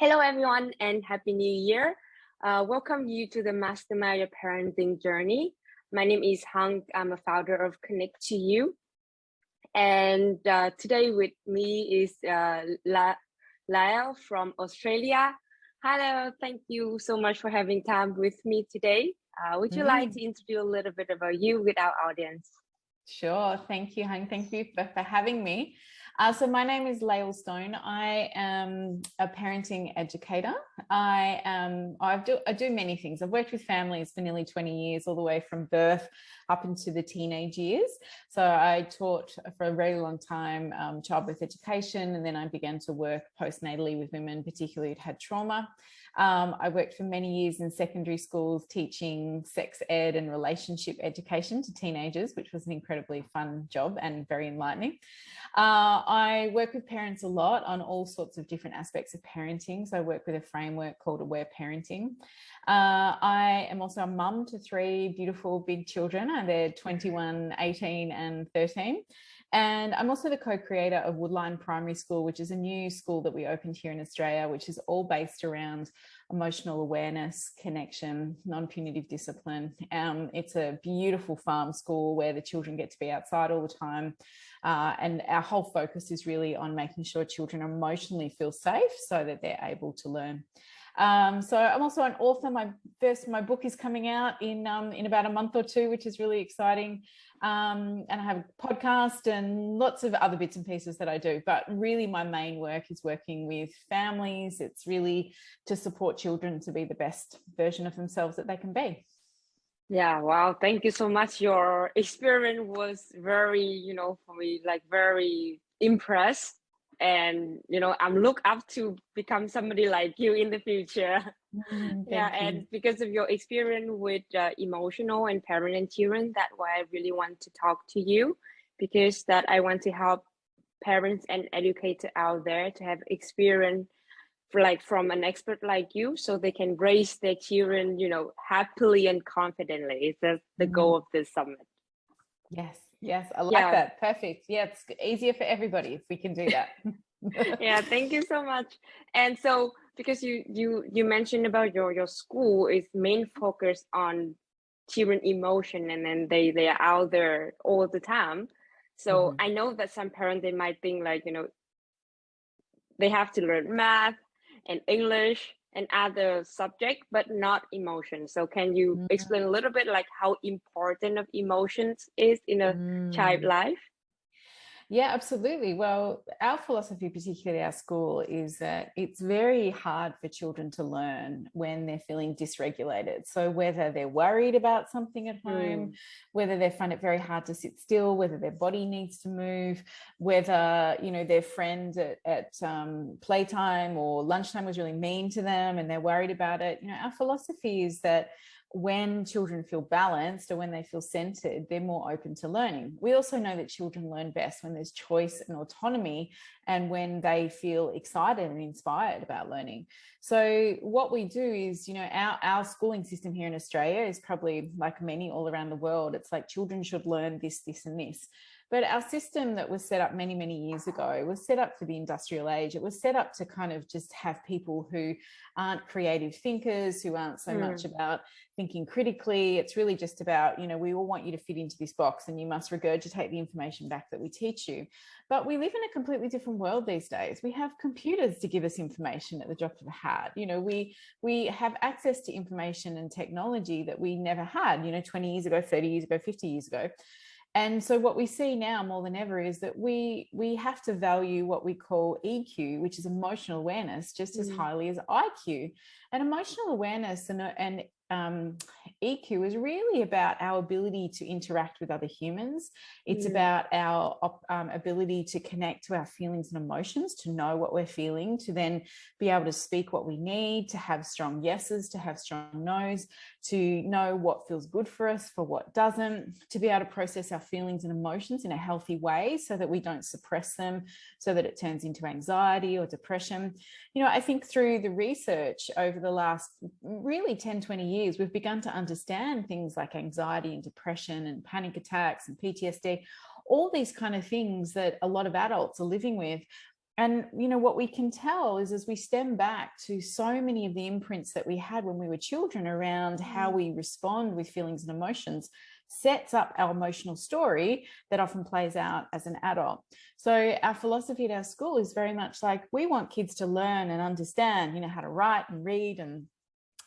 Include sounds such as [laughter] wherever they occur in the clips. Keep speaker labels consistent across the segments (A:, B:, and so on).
A: Hello, everyone, and Happy New Year. Uh, welcome you to the Mastermind Your Parenting Journey. My name is Hang. I'm a founder of Connect to You. And uh, today with me is uh, La Lyle from Australia. Hello, thank you so much for having time with me today. Uh, would you mm. like to introduce a little bit about you with our audience?
B: Sure. Thank you, Hang. Thank you for, for having me. Uh, so my name is Lael Stone. I am a parenting educator. I um I do I do many things. I've worked with families for nearly 20 years, all the way from birth up into the teenage years. So I taught for a very long time um, childbirth education, and then I began to work postnatally with women, particularly who'd had trauma. Um, I worked for many years in secondary schools teaching sex ed and relationship education to teenagers, which was an incredibly fun job and very enlightening. Uh, I work with parents a lot on all sorts of different aspects of parenting. So I work with a framework called Aware Parenting. Uh, I am also a mum to three beautiful big children they're 21, 18 and 13. And I'm also the co-creator of Woodline Primary School, which is a new school that we opened here in Australia, which is all based around emotional awareness, connection, non-punitive discipline. Um, it's a beautiful farm school where the children get to be outside all the time. Uh, and our whole focus is really on making sure children emotionally feel safe so that they're able to learn. Um, so I'm also an author. My first, my book is coming out in um, in about a month or two, which is really exciting. Um, and I have a podcast and lots of other bits and pieces that I do. But really, my main work is working with families. It's really to support children to be the best version of themselves that they can be.
A: Yeah, wow. Thank you so much. Your [laughs] experience was very, you know, for me, like very impressed and you know i'm look up to become somebody like you in the future mm, [laughs] yeah you. and because of your experience with uh, emotional and parent and children that's why i really want to talk to you because that i want to help parents and educators out there to have experience like from an expert like you so they can raise their children you know happily and confidently is the, the mm. goal of this summit
B: yes Yes, I like yeah. that. Perfect. Yeah, it's easier for everybody if we can do that. [laughs]
A: yeah, thank you so much. And so because you you you mentioned about your your school is main focus on children emotion and then they they are out there all the time. So mm -hmm. I know that some parents they might think like, you know, they have to learn math and English and other subject, but not emotion. So can you mm. explain a little bit like how important of emotions is in a mm. child life?
B: Yeah, absolutely. Well, our philosophy, particularly our school, is that it's very hard for children to learn when they're feeling dysregulated. So whether they're worried about something at home, mm. whether they find it very hard to sit still, whether their body needs to move, whether, you know, their friend at, at um, playtime or lunchtime was really mean to them and they're worried about it. You know, our philosophy is that when children feel balanced or when they feel centered, they're more open to learning. We also know that children learn best when there's choice and autonomy and when they feel excited and inspired about learning. So what we do is, you know, our, our schooling system here in Australia is probably like many all around the world. It's like children should learn this, this and this. But our system that was set up many, many years ago was set up for the industrial age. It was set up to kind of just have people who aren't creative thinkers, who aren't so mm. much about thinking critically. It's really just about, you know, we all want you to fit into this box and you must regurgitate the information back that we teach you. But we live in a completely different world these days. We have computers to give us information at the drop of a hat. You know, we we have access to information and technology that we never had, you know, 20 years ago, 30 years ago, 50 years ago. And so what we see now more than ever is that we we have to value what we call EQ, which is emotional awareness, just mm. as highly as IQ. And emotional awareness and, and um, EQ is really about our ability to interact with other humans. It's yeah. about our um, ability to connect to our feelings and emotions, to know what we're feeling, to then be able to speak what we need, to have strong yeses, to have strong nos, to know what feels good for us, for what doesn't, to be able to process our feelings and emotions in a healthy way so that we don't suppress them, so that it turns into anxiety or depression. You know, I think through the research over the last really 10, 20 years, years, we've begun to understand things like anxiety and depression and panic attacks and PTSD, all these kind of things that a lot of adults are living with and you know what we can tell is as we stem back to so many of the imprints that we had when we were children around how mm. we respond with feelings and emotions sets up our emotional story that often plays out as an adult. So our philosophy at our school is very much like we want kids to learn and understand, you know, how to write and read and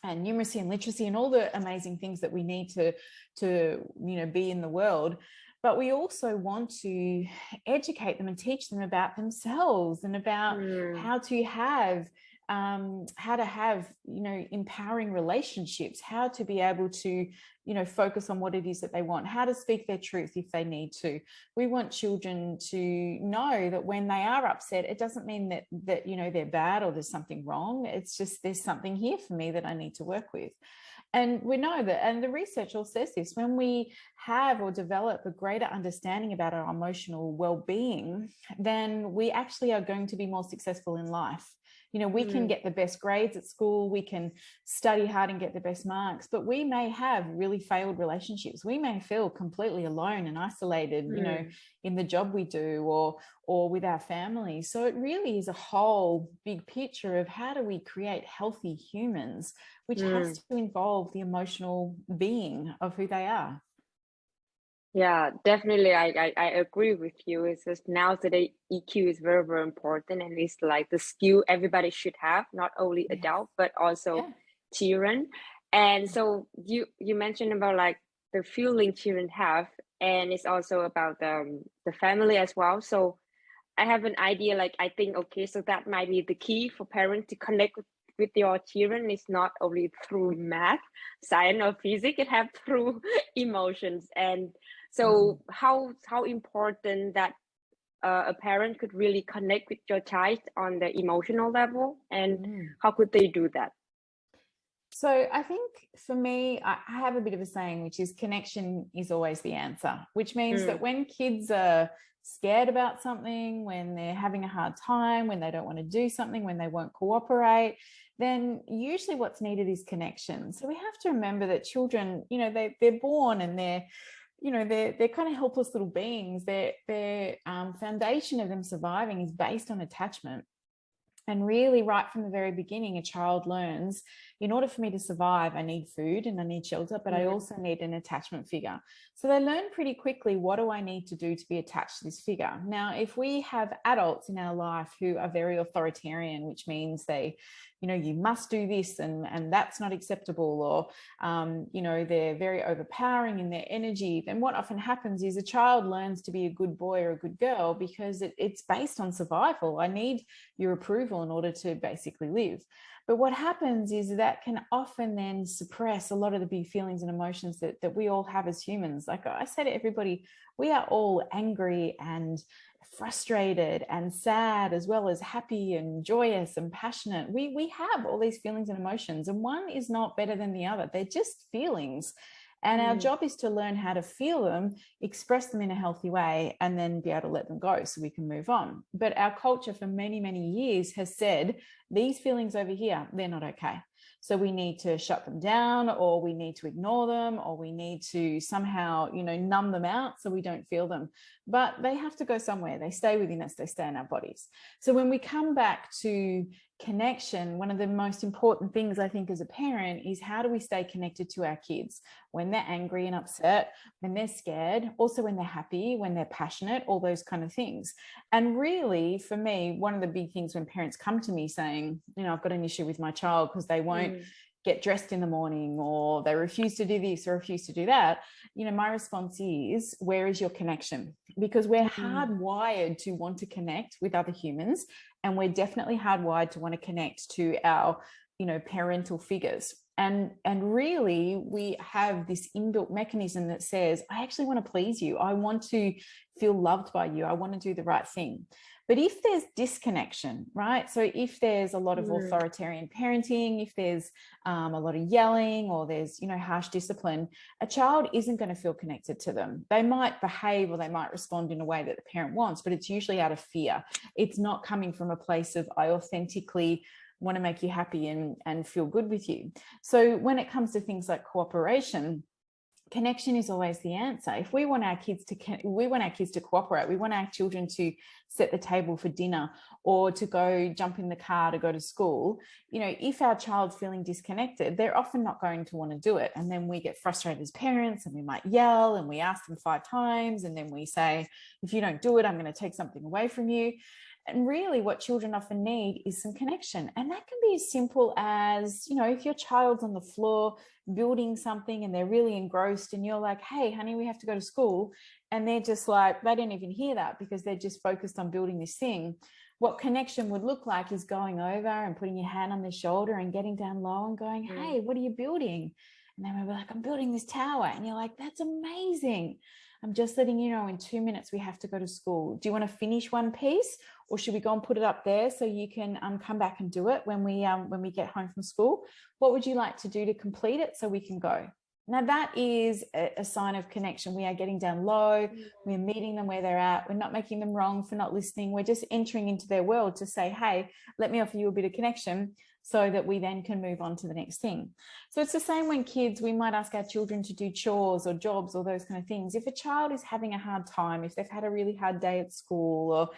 B: and numeracy and literacy and all the amazing things that we need to to you know be in the world but we also want to educate them and teach them about themselves and about mm. how to have um, how to have, you know, empowering relationships, how to be able to, you know, focus on what it is that they want, how to speak their truth if they need to. We want children to know that when they are upset, it doesn't mean that, that, you know, they're bad or there's something wrong. It's just there's something here for me that I need to work with. And we know that, and the research all says this, when we have or develop a greater understanding about our emotional well-being, then we actually are going to be more successful in life. You know, we mm. can get the best grades at school, we can study hard and get the best marks, but we may have really failed relationships. We may feel completely alone and isolated, mm. you know, mm. in the job we do or or with our family. So it really is a whole big picture of how do we create healthy humans, which mm. has to involve the emotional being of who they are.
A: Yeah, definitely. I, I, I agree with you. It's just now today EQ is very, very important and it's like the skill everybody should have, not only yes. adult, but also yeah. children. And so you you mentioned about like the feeling children have, and it's also about the, um, the family as well. So I have an idea like I think okay, so that might be the key for parents to connect with, with your children is not only through math, science or physics, it have through [laughs] emotions and so mm. how how important that uh, a parent could really connect with your child on the emotional level and mm. how could they do that?
B: So I think for me, I have a bit of a saying, which is connection is always the answer, which means mm. that when kids are scared about something, when they're having a hard time, when they don't want to do something, when they won't cooperate, then usually what's needed is connection. So we have to remember that children, you know, they, they're born and they're you know, they're, they're kind of helpless little beings. Their, their um, foundation of them surviving is based on attachment. And really right from the very beginning, a child learns, in order for me to survive, I need food and I need shelter, but I also need an attachment figure. So they learn pretty quickly, what do I need to do to be attached to this figure? Now, if we have adults in our life who are very authoritarian, which means they, you know, you must do this and, and that's not acceptable, or, um, you know, they're very overpowering in their energy, then what often happens is a child learns to be a good boy or a good girl because it, it's based on survival. I need your approval in order to basically live. But what happens is that can often then suppress a lot of the big feelings and emotions that, that we all have as humans. Like I say to everybody, we are all angry and frustrated and sad as well as happy and joyous and passionate. We, we have all these feelings and emotions and one is not better than the other. They're just feelings. And mm. our job is to learn how to feel them, express them in a healthy way, and then be able to let them go so we can move on. But our culture for many, many years has said, these feelings over here, they're not okay. So we need to shut them down or we need to ignore them or we need to somehow, you know, numb them out so we don't feel them. But they have to go somewhere. They stay within us, they stay in our bodies. So when we come back to connection, one of the most important things I think as a parent is how do we stay connected to our kids when they're angry and upset, when they're scared, also when they're happy, when they're passionate, all those kind of things. And really for me, one of the big things when parents come to me saying, you know, I've got an issue with my child because they won't mm get dressed in the morning or they refuse to do this or refuse to do that you know my response is where is your connection? Because we're mm. hardwired to want to connect with other humans and we're definitely hardwired to want to connect to our you know parental figures. And and really we have this inbuilt mechanism that says i actually want to please you. I want to feel loved by you. I want to do the right thing but if there's disconnection, right? So if there's a lot of mm. authoritarian parenting, if there's um, a lot of yelling or there's, you know, harsh discipline, a child isn't going to feel connected to them. They might behave or they might respond in a way that the parent wants, but it's usually out of fear. It's not coming from a place of I authentically want to make you happy and, and feel good with you. So when it comes to things like cooperation, connection is always the answer. If we want our kids to, we want our kids to cooperate, we want our children to set the table for dinner or to go jump in the car to go to school, you know, if our child's feeling disconnected, they're often not going to want to do it. And then we get frustrated as parents and we might yell and we ask them five times. And then we say, if you don't do it, I'm going to take something away from you. And really what children often need is some connection. And that can be as simple as, you know, if your child's on the floor building something and they're really engrossed and you're like, hey, honey, we have to go to school. And they're just like, they don't even hear that because they're just focused on building this thing. What connection would look like is going over and putting your hand on their shoulder and getting down low and going, mm. hey, what are you building? And they might be like, I'm building this tower. And you're like, that's amazing. I'm just letting you know in two minutes we have to go to school. Do you want to finish one piece or should we go and put it up there so you can um, come back and do it when we um, when we get home from school? What would you like to do to complete it so we can go? Now that is a, sign of connection. We are getting down low. Mm. We're meeting them where they're at. We're not making them wrong for not listening. We're just entering into their world to say, hey, let me offer you a bit of connection so that we then can move on to the next thing. So it's the same when kids, we might ask our children to do chores or jobs or those kind of things. If a child is having a hard time, if they've had a really hard day at school or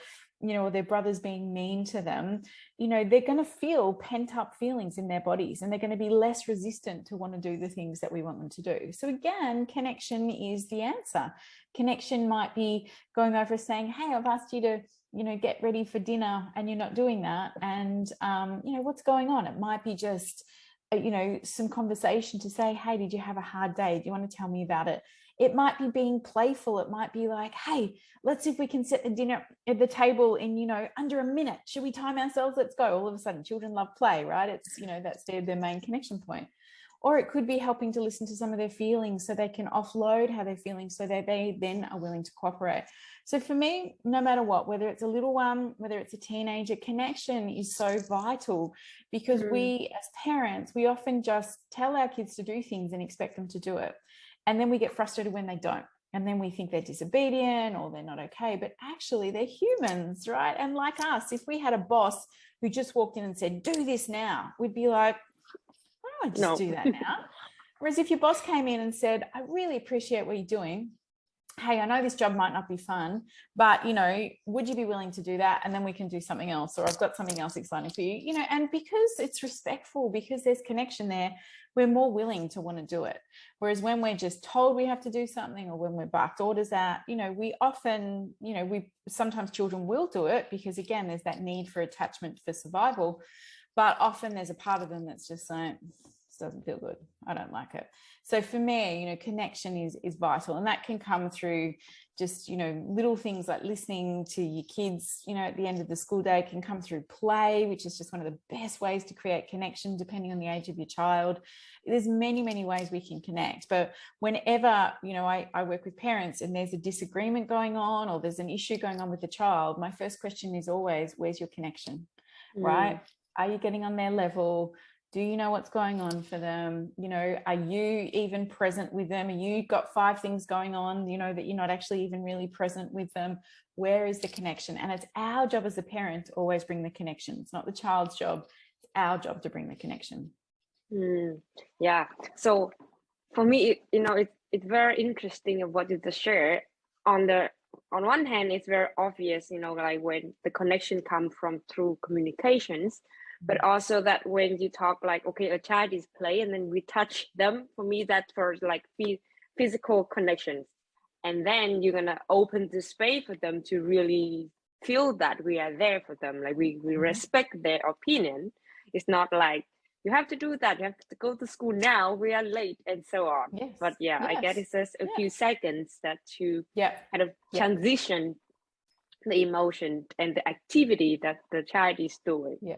B: you know, or their brother's being mean to them, you know, they're going to feel pent up feelings in their bodies and they're going to be less resistant to want to do the things that we want them to do. So again, connection is the answer. Connection might be going over saying, hey, I've asked you to you know, get ready for dinner and you're not doing that. And, um, you know, what's going on? It might be just, uh, you know, some conversation to say, hey, did you have a hard day? Do you want to tell me about it? It might be being playful. It might be like, hey, let's see if we can set the dinner at the table in, you know, under a minute. Should we time ourselves? Let's go. All of a sudden, children love play, right? It's, you know, that's their, their main connection point or it could be helping to listen to some of their feelings so they can offload how they're feeling so that they then are willing to cooperate. So for me, no matter what, whether it's a little one, whether it's a teenager, connection is so vital because mm. we as parents, we often just tell our kids to do things and expect them to do it. And then we get frustrated when they don't. And then we think they're disobedient or they're not okay, but actually they're humans, right? And like us, if we had a boss who just walked in and said, do this now, we'd be like, Just no. do that now. [laughs] Whereas if your boss came in and said, I really appreciate what you're doing. Hey, I know this job might not be fun, but you know, would you be willing to do that? And then we can do something else, or I've got something else exciting for you, you know, and because it's respectful, because there's connection there, we're more willing to want to do it. Whereas when we're just told we have to do something or when we're barked orders at, you know, we often, you know, we sometimes children will do it because again, there's that need for attachment for survival but often there's a part of them that's just like this doesn't feel good. I don't like it. So for me you know connection is is vital and that can come through just you know little things like listening to your kids you know at the end of the school day. Can come through play which is just one of the best ways to create connection depending on the age of your child. There's many many ways we can connect but whenever you know I, I work with parents and there's a disagreement going on or there's an issue going on with the child my first question is always where's your connection? Mm. right are you getting on their level? Do you know what's going on for them? You know, are you even present with them? Are you got five things going on, you know, that you're not actually even really present with them? Where is the connection? And it's our job as a parent to always bring the connection. It's not the child's job. It's our job to bring the connection.
A: Mm, yeah. So for me, you know, it, it's very interesting of what you just shared. On the on one hand, it's very obvious, you know, like when the connection comes from through communications, but also that when you talk like okay a child is play and then we touch them for me that's for like physical connections. And then you're gonna open the space for them to really feel that we are there for them. Like we, we mm-hmm. respect their opinion. It's not like you have to do that. You have to go to school now. We are late and so on. Yes. but yeah yes. i guess it's just a few seconds that to
B: yeah.
A: kind of transition the emotion and the activity that the child is doing.
B: Yeah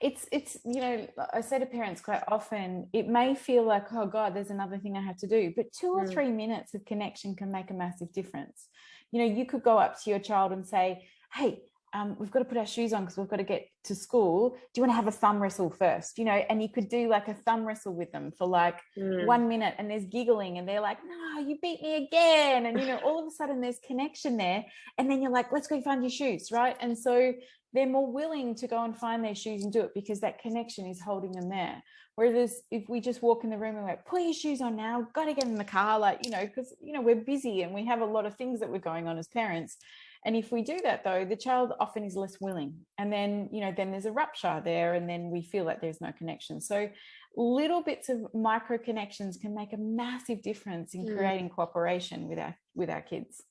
B: it's it's you know i say to parents quite often it may feel like oh god there's another thing i have to do but two or mm. three minutes of connection can make a massive difference you know you could go up to your child and say hey um, we've got to put our shoes on because we've got to get to school. Do you want to have a thumb wrestle first? You know, and you could do like a thumb wrestle with them for like mm. one minute and there's giggling and they're like, no, you beat me again. And, you know, all of a sudden there's connection there. And then you're like, let's go find your shoes. Right. And so they're more willing to go and find their shoes and do it because that connection is holding them there. Whereas if we just walk in the room and we're put your shoes on now, got to get in the car, like, you know, because, you know, we're busy and we have a lot of things that we're going on as parents. And if we do that though, the child often is less willing. And then, you know, then there's a rupture there and then we feel like there's no connection. So little bits of micro connections can make a massive difference in mm. creating cooperation with our with our kids.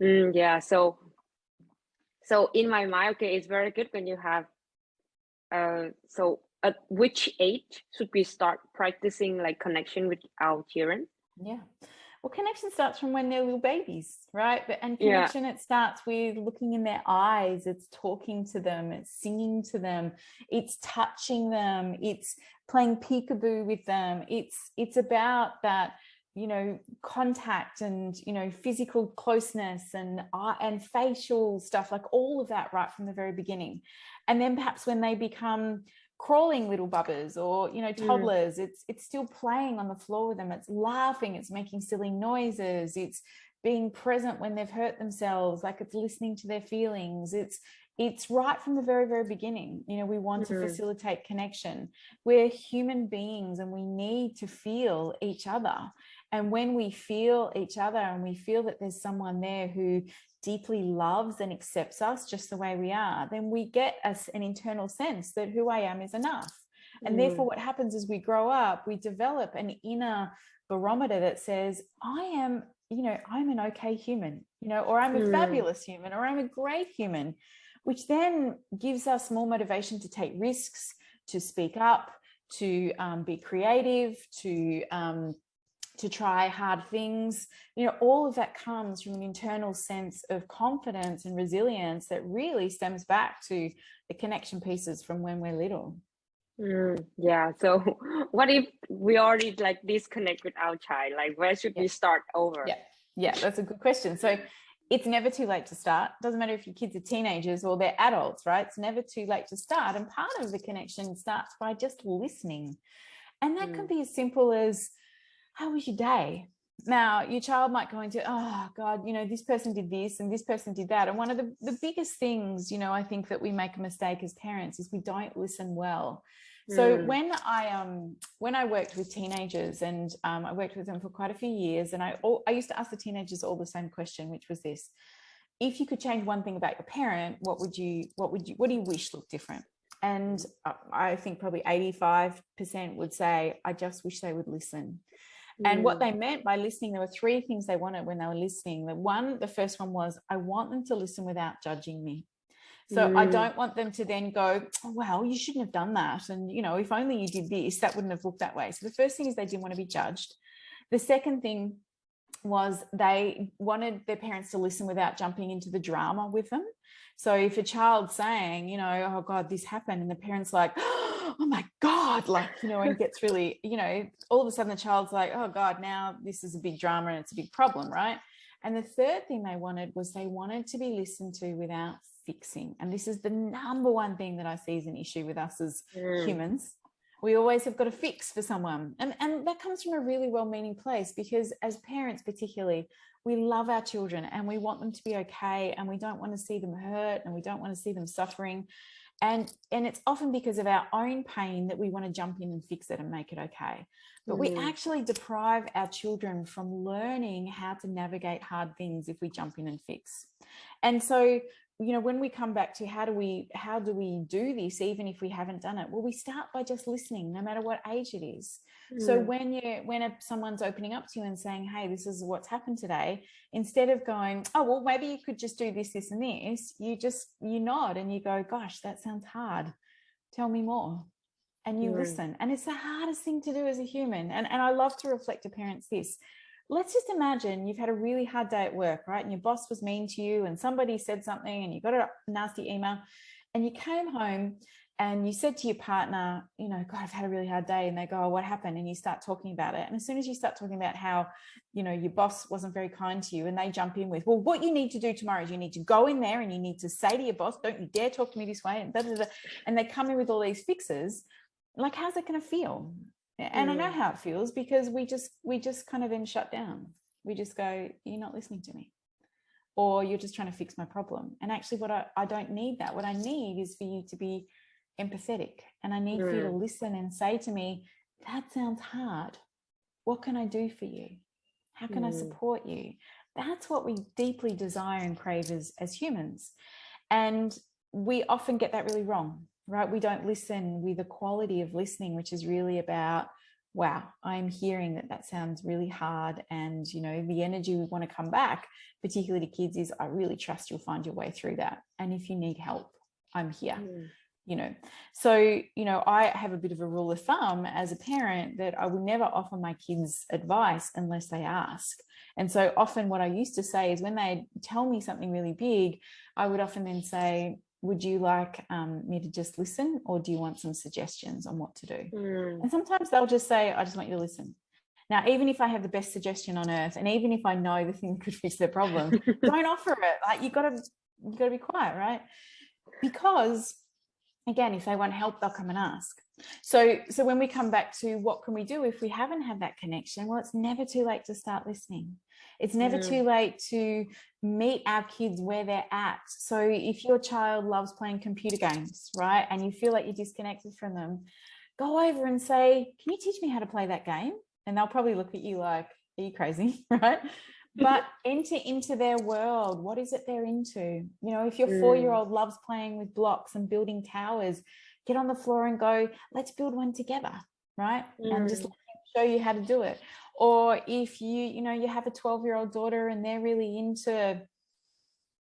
A: Mm, yeah. So so in my mind, okay, it's very good when you have uh so at which age should we start practicing like connection with our children?
B: Yeah. Well, connection starts from when they're little babies, right? But and connection yeah. it starts with looking in their eyes, it's talking to them, it's singing to them, it's touching them, it's playing peekaboo with them. It's it's about that you know contact and you know physical closeness and uh, and facial stuff like all of that right from the very beginning and then perhaps when they become crawling little bubbers or you know mm. toddlers mm. it's it's still playing on the floor with them it's laughing it's making silly noises it's being present when they've hurt themselves like it's listening to their feelings it's it's right from the very very beginning you know we want mm -hmm. to mm-hmm. facilitate connection we're human beings and we need to feel each other and when we feel each other and we feel that there's someone there who deeply loves and accepts us just the way we are then we get us an internal sense that who i am is enough and mm. therefore what happens as we grow up we develop an inner barometer that says i am you know i'm an okay human you know or i'm a mm. fabulous human or i'm a great human which then gives us more motivation to take risks, to speak up, to um, be creative, to um, to try hard things. You know, all of that comes from an internal sense of confidence and resilience that really stems back to the connection pieces from when we're little.
A: Mm, yeah. So [laughs] what if we already like disconnect with our child? Like where should yeah. we start over?
B: Yeah. Yeah, that's a good question. So it's never too late to start. Doesn't matter if your kids are teenagers or they're adults, right? It's never too late to start. And part of the connection starts by just listening. And that mm. can be as simple as, how was your day? Now, your child might go into, oh God, you know, this person did this and this person did that. And one of the, the biggest things, you know, I think that we make a mistake as parents is we don't listen well. So mm. when I um when I worked with teenagers and um, I worked with them for quite a few years, and I I used to ask the teenagers all the same question, which was this: If you could change one thing about your parent, what would you what would you what do you wish looked different? And I think probably 85% would say, I just wish they would listen. And what mm. they meant by listening, there were three things they wanted when they were listening. The one, the first one was, I want them to listen without judging me. So mm. I don't want them to then go, oh, well, you shouldn't have done that. And, you know, if only you did this, that wouldn't have looked that way. So the first thing is they didn't want to be judged. The second thing was they wanted their parents to listen without jumping into the drama with them. So if a child's saying, you know, oh God, this happened, and the parent's like, oh my God, like, you know, and [laughs] gets really, you know, all of a sudden the child's like, oh God, now this is a big drama and it's a big problem, right? And the third thing they wanted was they wanted to be listened to without fixing. And this is the number one thing that I see as an issue with us as mm. humans. We always have got to fix for someone. And, and that comes from a really well-meaning place because as parents particularly, we love our children and we want them to be okay and we don't want to see them hurt and we don't want to see them suffering. And, and it's often because of our own pain that we want to jump in and fix it and make it okay. But mm. we actually deprive our children from learning how to navigate hard things if we jump in and fix. And so you know, when we come back to how do we how do we do this, even if we haven't done it? Well, we start by just listening, no matter what age it is. Mm. So when you when a, someone's opening up to you and saying, "Hey, this is what's happened today," instead of going, "Oh, well, maybe you could just do this, this, and this," you just you nod and you go, "Gosh, that sounds hard. Tell me more." And you mm. listen. And it's the hardest thing to do as a human. And and I love to reflect to parents this let's just imagine you've had a really hard day at work, right? And your boss was mean to you and somebody said something and you got a nasty email and you came home and you said to your partner, you know, God, I've had a really hard day. And they go, oh, what happened? And you start talking about it. And as soon as you start talking about how, you know, your boss wasn't very kind to you and they jump in with, well, what you need to do tomorrow is you need to go in there and you need to say to your boss, don't you dare talk to me this way. And, da, da, da. and they come in with all these fixes. Like, how's it going to feel? and mm. I know how it feels because we just we just kind of then shut down. We just go, you're not listening to me. or you're just trying to fix my problem. And actually what I, I don't need that. What I need is for you to be empathetic and I need mm. you to mm. listen and say to me, that sounds hard. What can I do for you? How can mm. I support you? That's what we deeply desire and crave as, as humans. And we often get that really wrong, right? We don't listen with the quality of listening, which is really about wow, I'm hearing that that sounds really hard. And, you know, the energy we want to come back, particularly to kids is I really trust you'll find your way through that. And if you need help, I'm here. Mm. You know, so, you know, I have a bit of a rule of thumb as a parent that I will never offer my kids advice unless they ask. And so often what I used to say is when they tell me something really big, I would often then say, would you like um, me to just listen or do you want some suggestions on what to do? Mm. And sometimes they'll just say, I just want you to listen. Now, even if I have the best suggestion on earth, and even if I know the thing [laughs] could fix their problem, [laughs] don't offer it. Like you gotta, you gotta be quiet, right? Because again, if they want help, they'll come and ask. So, so when we come back to what can we do if we haven't had that connection? Well, it's never too late to start listening. It's never mm. too late to meet our kids where they're at. So if your child loves playing computer games, right, and you feel like you're disconnected from them, go over and say, can you teach me how to play that game? And they'll probably look at you like, are you crazy, [laughs] right? But enter into their world. What is it they're into? You know, if your mm. four-year-old loves playing with blocks and building towers, get on the floor and go, let's build one together, right? Mm. And just mm. show you how to do it or if you you know you have a 12 year old daughter and they're really into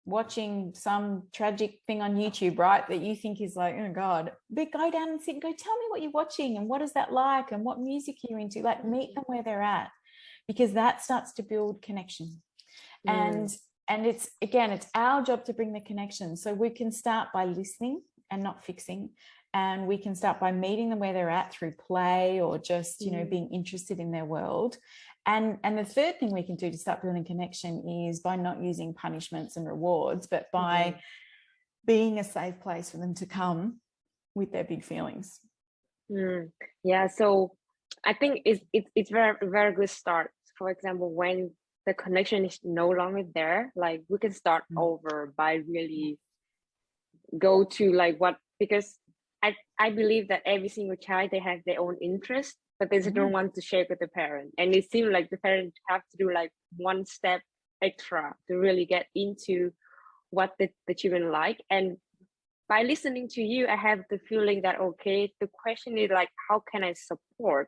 B: watching some tragic thing on YouTube, right? That you think is like, oh God, but go down and sit and go, tell me what you're watching and what is that like and what music you're into, like meet them where they're at, because that starts to build connection. Mm. And and it's again, it's our job to bring the connection. So we can start by listening and not fixing and we can start by meeting them where they're at through play or just you know mm. being interested in their world and and the third thing we can do to start building connection is by not using punishments and rewards but by mm -hmm. being a safe place for them to come with their big feelings
A: mm. yeah so i think it's, it's it's very very good start for example when the connection is no longer there like we can start mm -hmm. over by really go to like what because I, I believe that every single child, they have their own interest, but they mm-hmm. don't want to share with the parent. And it seems like the parent have to do like one step extra to really get into what the, the children like. And by listening to you, I have the feeling that, okay, the question is like, how can I support?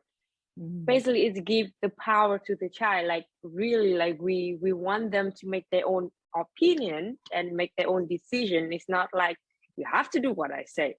A: Mm-hmm. Basically, it's give the power to the child. Like really, like we we want them to make their own opinion and make their own decision. It's not like you have to do what I say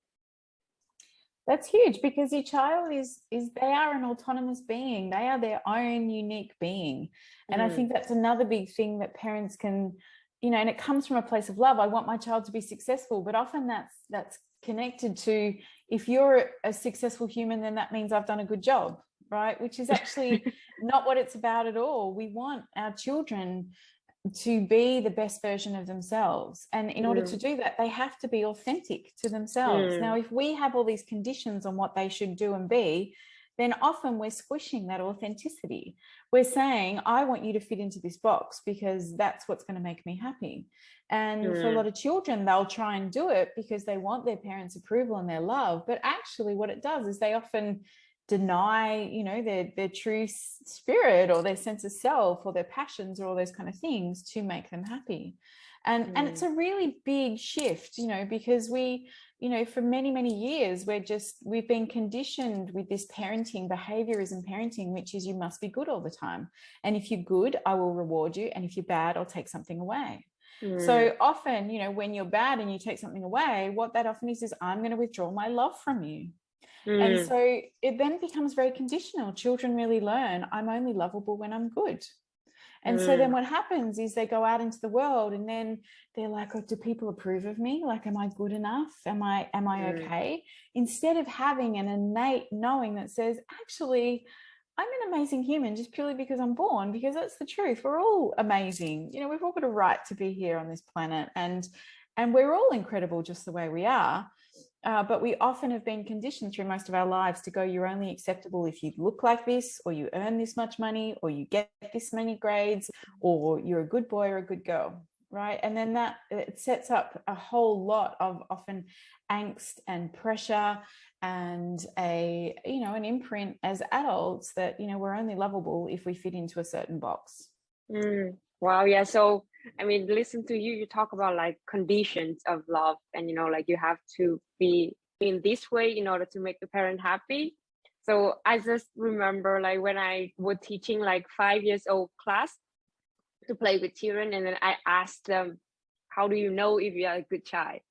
B: that's huge because your child is is they are an autonomous being they are their own unique being and mm. i think that's another big thing that parents can you know and it comes from a place of love i want my child to be successful but often that's that's connected to if you're a successful human then that means i've done a good job right? Which is actually [laughs] not what it's about at all. We want our children to be the best version of themselves and in order to do that they have to be authentic to themselves. Mm. now if we have all these conditions on what they should do and be then often we're squishing that authenticity. We're saying i want you to fit into this box because that's what's going to make me happy. And mm. for a lot of children they'll try and do it because they want their parents approval and their love but actually what it does is they often deny you know their their true spirit or their sense of self or their passions or all those kind of things to make them happy and mm. and it's mm. a really big shift you know because we you know for many many years we're just we've been conditioned with this parenting behaviorism parenting which is you must be good all the time and if you're good i will reward you and if you're bad i'll take something away mm. so often you know when you're bad and you take something away what that often is is i'm going to withdraw my love from you Mm. And so it then becomes very conditional. Children really learn I'm only lovable when I'm good. And mm. so then mm. what happens is they go out into the world and then they're like, oh, do people approve of me? Like, am I good enough? Am I, am I mm. okay? Instead of having an innate knowing that says, actually, I'm an amazing human just purely because I'm born, because that's the truth. We're all amazing. You know, we've all got a right to be here on this planet and, and we're all incredible just the way we are. Uh, but we often have been conditioned through most of our lives to go, you're only acceptable if you look like this, or you earn this much money, or you get this many grades, or you're a good boy or a good girl. right? And then that it sets up a whole lot of often angst and pressure and a, you know, an imprint as adults that, you know, we're only lovable if we fit into a certain box.
A: Mm, wow. Yeah. So, I mean, listen to you, you talk about like conditions of love and, you know, like you have to be in this way in order to make the parent happy. So I just remember like when I was teaching like five years old class to play with children and then I asked them, how do you know if you are a good child?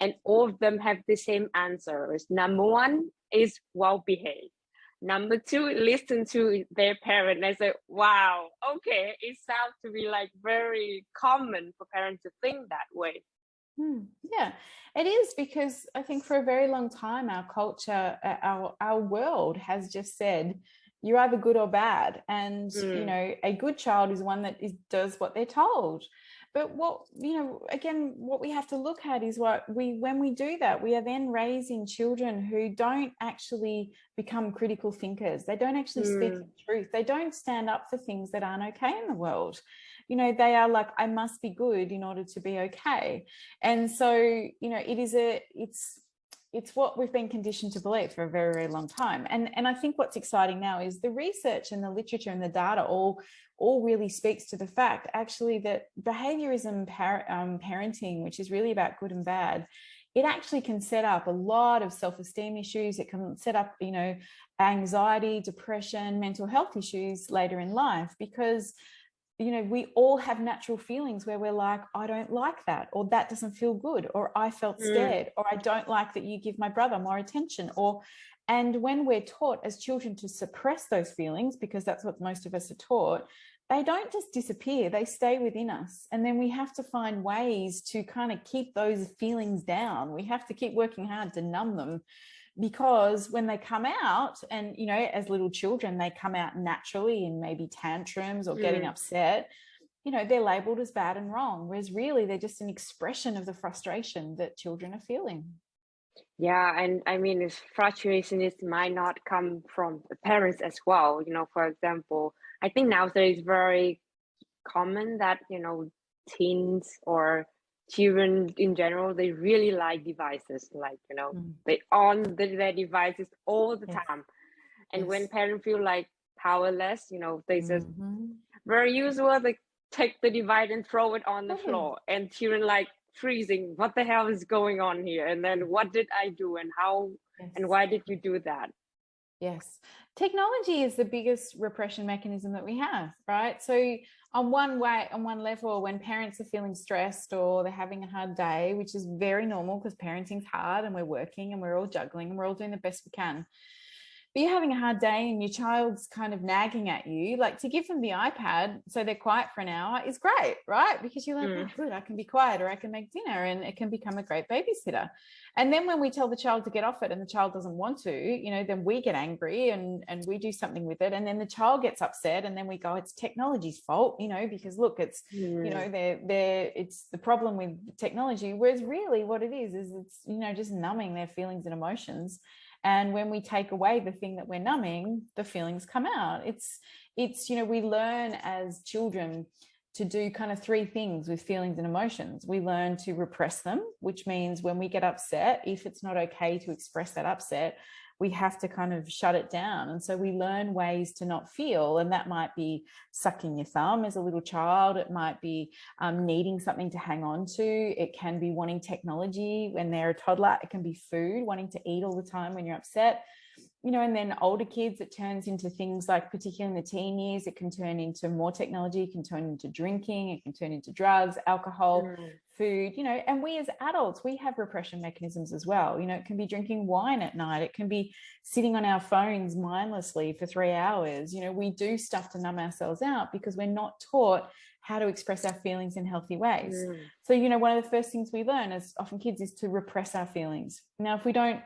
A: And all of them have the same answers. Number one is well behaved. Number two, listen to their parent. I said, wow, okay, it sounds to be like very common for parents to think that way.
B: Hmm, yeah, it is because I think for a very long time, our culture, uh, our, our world has just said, you're either good or bad. And, mm. you know, a good child is one that is, does what they're told. But what, you know, again, what we have to look at is what we, when we do that, we are then raising children who don't actually become critical thinkers. They don't actually mm. speak hmm. the truth. They don't stand up for things that aren't okay in the world you know, they are like, I must be good in order to be okay. And so, you know, it is a, it's, it's what we've been conditioned to believe for a very, very long time. And, and I think what's exciting now is the research and the literature and the data all, all really speaks to the fact actually that behaviorism par um, parenting, which is really about good and bad, it actually can set up a lot of self-esteem issues. It can set up, you know, anxiety, depression, mental health issues later in life because you know, we all have natural feelings where we're like, I don't like that, or that doesn't feel good, or I felt mm. scared, mm. or I don't like that you give my brother more attention, or, and when we're taught as children to suppress those feelings, because that's what most of us are taught, they don't just disappear, they stay within us. And then we have to find ways to kind of keep those feelings down. We have to keep working hard to numb them because when they come out and you know as little children they come out naturally in maybe tantrums or mm. getting upset you know they're labeled as bad and wrong whereas really they're just an expression of the frustration that children are feeling
A: yeah and i mean this frustration is might not come from the parents as well you know for example i think nowadays it's very common that you know teens or children in general they really like devices like you know mm. they on the, their devices all the yes. time and yes. when parents feel like powerless you know they just mm -hmm. very usual they take the device and throw it on the mm floor and children like freezing what the hell is going on here and then what did i do and how yes. and why did you do that
B: Yes, technology is the biggest repression mechanism that we have, right? So on one way, on one level, when parents are feeling stressed or they're having a hard day, which is very normal because parenting's hard and we're working and we're all juggling and we're all doing the best we can but you're having a hard day and your child's kind of nagging at you, like to give them the iPad so they're quiet for an hour is great, right? Because you're like, mm. oh, good, I can be quiet or I can make dinner and it can become a great babysitter. And then when we tell the child to get off it and the child doesn't want to, you know, then we get angry and, and we do something with it. And then the child gets upset and then we go, it's technology's fault, you know, because look, it's, mm. you know, they're, they're, it's the problem with technology. Whereas really what it is, is it's, you know, just numbing their feelings and emotions and when we take away the thing that we're numbing, the feelings come out. It's, it's, you know, we learn as children to do kind of three things with feelings and emotions. We learn to repress them, which means when we get upset, if it's not okay to express that upset, we have to kind of shut it down. And so we learn ways to not feel. And that might be sucking your thumb as a little child. It might be um, needing something to hang on to. It can be wanting technology when they're a toddler. It can be food, wanting to eat all the time when you're upset you know, and then older kids, it turns into things like, particularly in the teen years, it can turn into more technology, it can turn into drinking, it can turn into drugs, alcohol, mm. Food, you know, and we as adults, we have repression mechanisms as well. You know, it can be drinking wine at night, it can be sitting on our phones mindlessly for three hours. You know, we do stuff to numb ourselves out because we're not taught how to express our feelings in healthy ways. Mm. So, you know, one of the first things we learn as often kids is to repress our feelings. Now, if we don't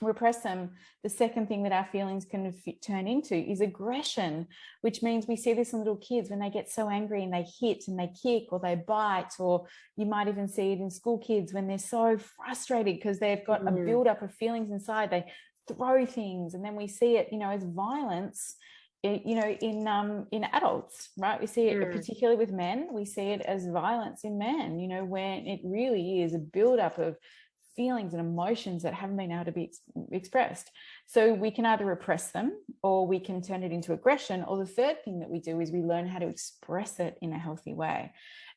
B: repress them, the second thing that our feelings can turn into is aggression, which means we see this in little kids when they get so angry and they hit and they kick or they bite, or you might even see it in school kids when they're so frustrated because they've got mm. a buildup of feelings inside, they throw things and then we see it, you know, as violence you know, in um, in adults, right? We see it mm. particularly with men. We see it as violence in men. You know, when it really is a buildup of feelings and emotions that haven't been able to be ex expressed. So we can either repress them or we can turn it into aggression. Or the third thing that we do is we learn how to express it in a healthy way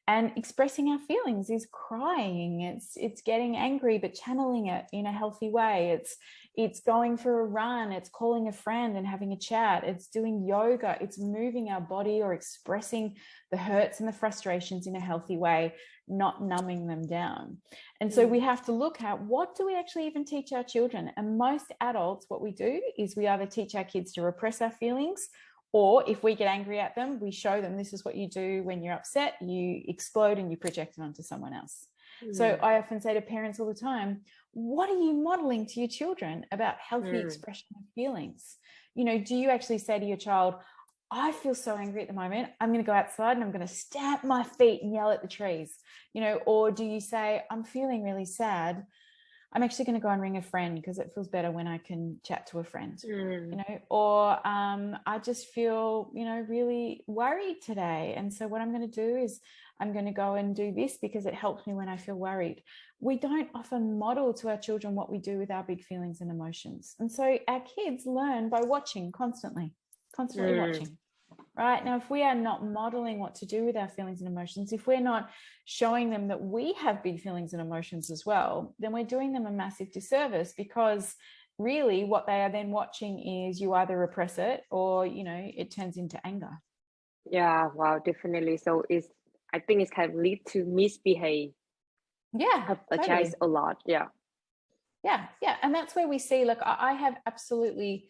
B: and expressing our feelings is crying it's it's getting angry but channeling it in a healthy way it's it's going for a run it's calling a friend and having a chat it's doing yoga it's moving our body or expressing the hurts and the frustrations in a healthy way not numbing them down and so we mm. have to look at what do we actually even teach our children and most adults what we do is we either teach our kids to repress our feelings or if we get angry at them, we show them this is what you do when you're upset, you explode and you project it onto someone else. Mm. So I often say to parents all the time, what are you modeling to your children about healthy mm. expression of feelings? You know, do you actually say to your child, I feel so angry at the moment. I'm going to go outside and I'm going to stamp my feet and yell at the trees, you know, or do you say, I'm feeling really sad. I'm actually going to go and ring a friend because it feels better when I can chat to a friend, mm. you know, or um, I just feel, you know, really worried today. And so what I'm going to do is I'm going to go and do this because it helps me when I feel worried. We don't often model to our children what we do with our big feelings and emotions. And so our kids learn by watching constantly, constantly mm. watching right? Now if we are not modeling what to do with our feelings and emotions if we're not showing them that we have big feelings and emotions as well then we're doing them a massive disservice because really what they are then watching is you either repress it or you know it turns into anger.
A: Yeah wow definitely. So it's i think it's kind of lead to misbehave.
B: Yeah
A: apologize totally. a lot yeah.
B: Yeah yeah and that's where we see like i have absolutely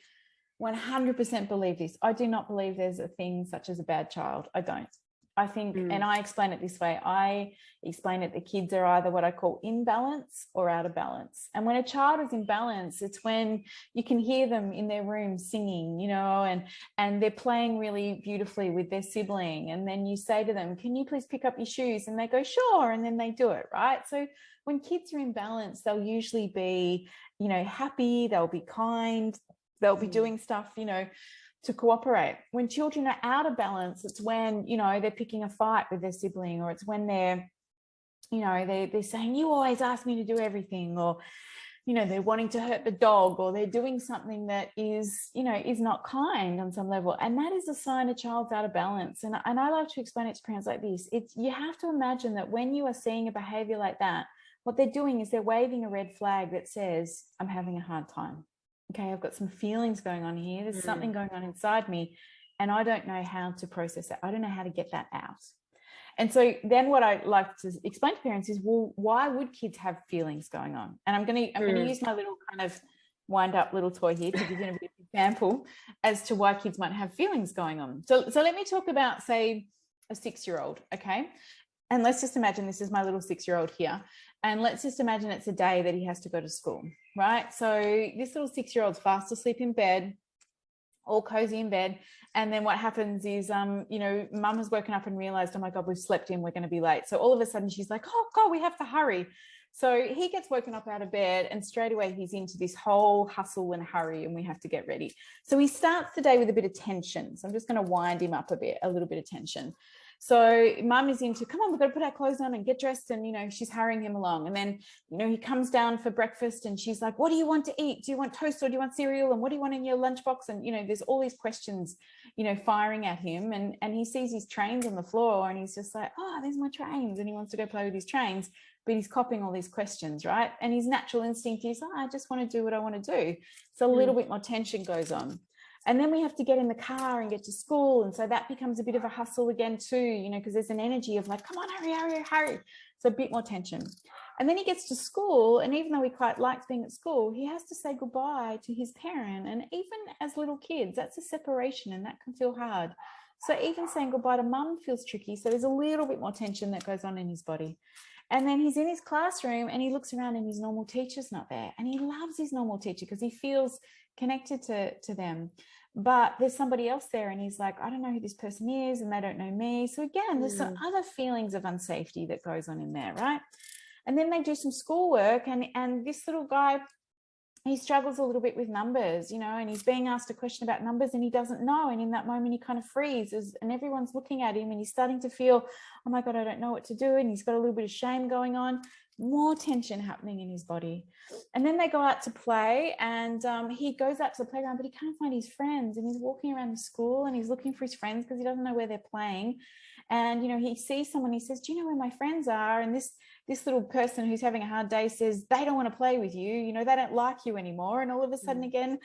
B: 100% believe this. I do not believe there's a thing such as a bad child. I don't. I think, mm. and I explain it this way, I explain it the kids are either what I call in balance or out of balance. And when a child is in balance, it's when you can hear them in their room singing, you know, and, and they're playing really beautifully with their sibling. And then you say to them, can you please pick up your shoes? And they go, sure. And then they do it, right? So when kids are in balance, they'll usually be, you know, happy, they'll be kind, they'll be mm. doing stuff you know to cooperate. When children are out of balance it's when you know they're picking a fight with their sibling or it's when they're you know they, they're saying you always ask me to do everything or you know they're wanting to hurt the dog or they're doing something that is you know is not kind on some level. And that is a sign a child's out of balance. And, and i like to explain it to parents like this. It's you have to imagine that when you are seeing a behavior like that what they're doing is they're waving a red flag that says i'm having a hard time okay, I've got some feelings going on here. There's mm. something going on inside me and I don't know how to process it. I don't know how to get that out. And so then what I like to explain to parents is, well, why would kids have feelings going on? And I'm going to, I'm mm. going to use my little kind of wind up little toy here to give you an example as to why kids might have feelings going on. So, so let me talk about, say, a six-year-old, okay? And let's just imagine this is my little six-year-old here. And let's just imagine it's a day that he has to go to school, right? So this little six-year-old's fast asleep in bed, all cozy in bed. And then what happens is, um, you know, mum has woken up and realized, oh my God, we've slept in, we're going to be late. So all of a sudden she's like, oh God, we have to hurry. So he gets woken up out of bed and straight away he's into this whole hustle and hurry and we have to get ready. So he starts the day with a bit of tension. So I'm just going to wind him up a bit, a little bit of tension. So mum is into, come on, we've got to put our clothes on and get dressed. And, you know, she's hurrying him along. And then, you know, he comes down for breakfast and she's like, what do you want to eat? Do you want toast or do you want cereal? And what do you want in your lunchbox? And, you know, there's all these questions, you know, firing at him. And, and he sees his trains on the floor and he's just like, oh, there's my trains. And he wants to go play with his trains, but he's copying all these questions, right? And his natural instinct is, oh, I just want to do what I want to do. So a little mm. bit more tension goes on and then we have to get in the car and get to school. And so that becomes a bit of a hustle again too you know because there's an energy of like come on hurry hurry hurry. So a bit more tension. And then he gets to school and even though he quite likes being at school he has to say goodbye to his parent. And even as little kids that's a separation and that can feel hard. So even saying goodbye to mum feels tricky. So there's a little bit more tension that goes on in his body. And then he's in his classroom and he looks around and his normal teacher's not there. And he loves his normal teacher because he feels connected to to them but there's somebody else there and he's like i don't know who this person is and they don't know me so again there's mm. some other feelings of unsafety that goes on in there right and then they do some schoolwork and and this little guy he struggles a little bit with numbers, you know, and he's being asked a question about numbers and he doesn't know. And in that moment, he kind of freezes and everyone's looking at him and he's starting to feel, oh my God, I don't know what to do. And he's got a little bit of shame going on, more tension happening in his body. And then they go out to play and um, he goes out to the playground, but he can't find his friends. And he's walking around the school and he's looking for his friends because he doesn't know where they're playing. And, you know, he sees someone, he says, do you know where my friends are? And this this little person who's having a hard day says they don't want to play with you you know they don't like you anymore and all of a sudden mm. again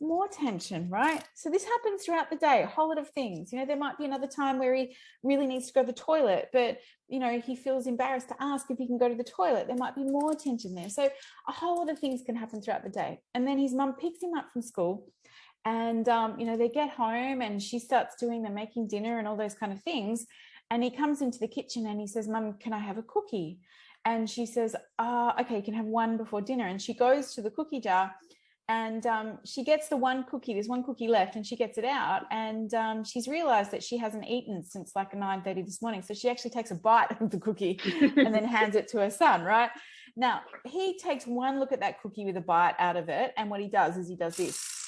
B: more tension right? So this happens throughout the day a whole lot of things you know there might be another time where he really needs to go to the toilet but you know he feels embarrassed to ask if he can go to the toilet there might be more tension there. So a whole lot of things can happen throughout the day. And then his mum picks him up from school and um, you know they get home and she starts doing the making dinner and all those kind of things. And he comes into the kitchen and he says mum can i have a cookie and she says, uh, okay, you can have one before dinner. And she goes to the cookie jar and um, she gets the one cookie, there's one cookie left and she gets it out. And um, she's realized that she hasn't eaten since like 9.30 this morning. So she actually takes a bite of the cookie and then [laughs] hands it to her son, right? Now, he takes one look at that cookie with a bite out of it. And what he does is he does this.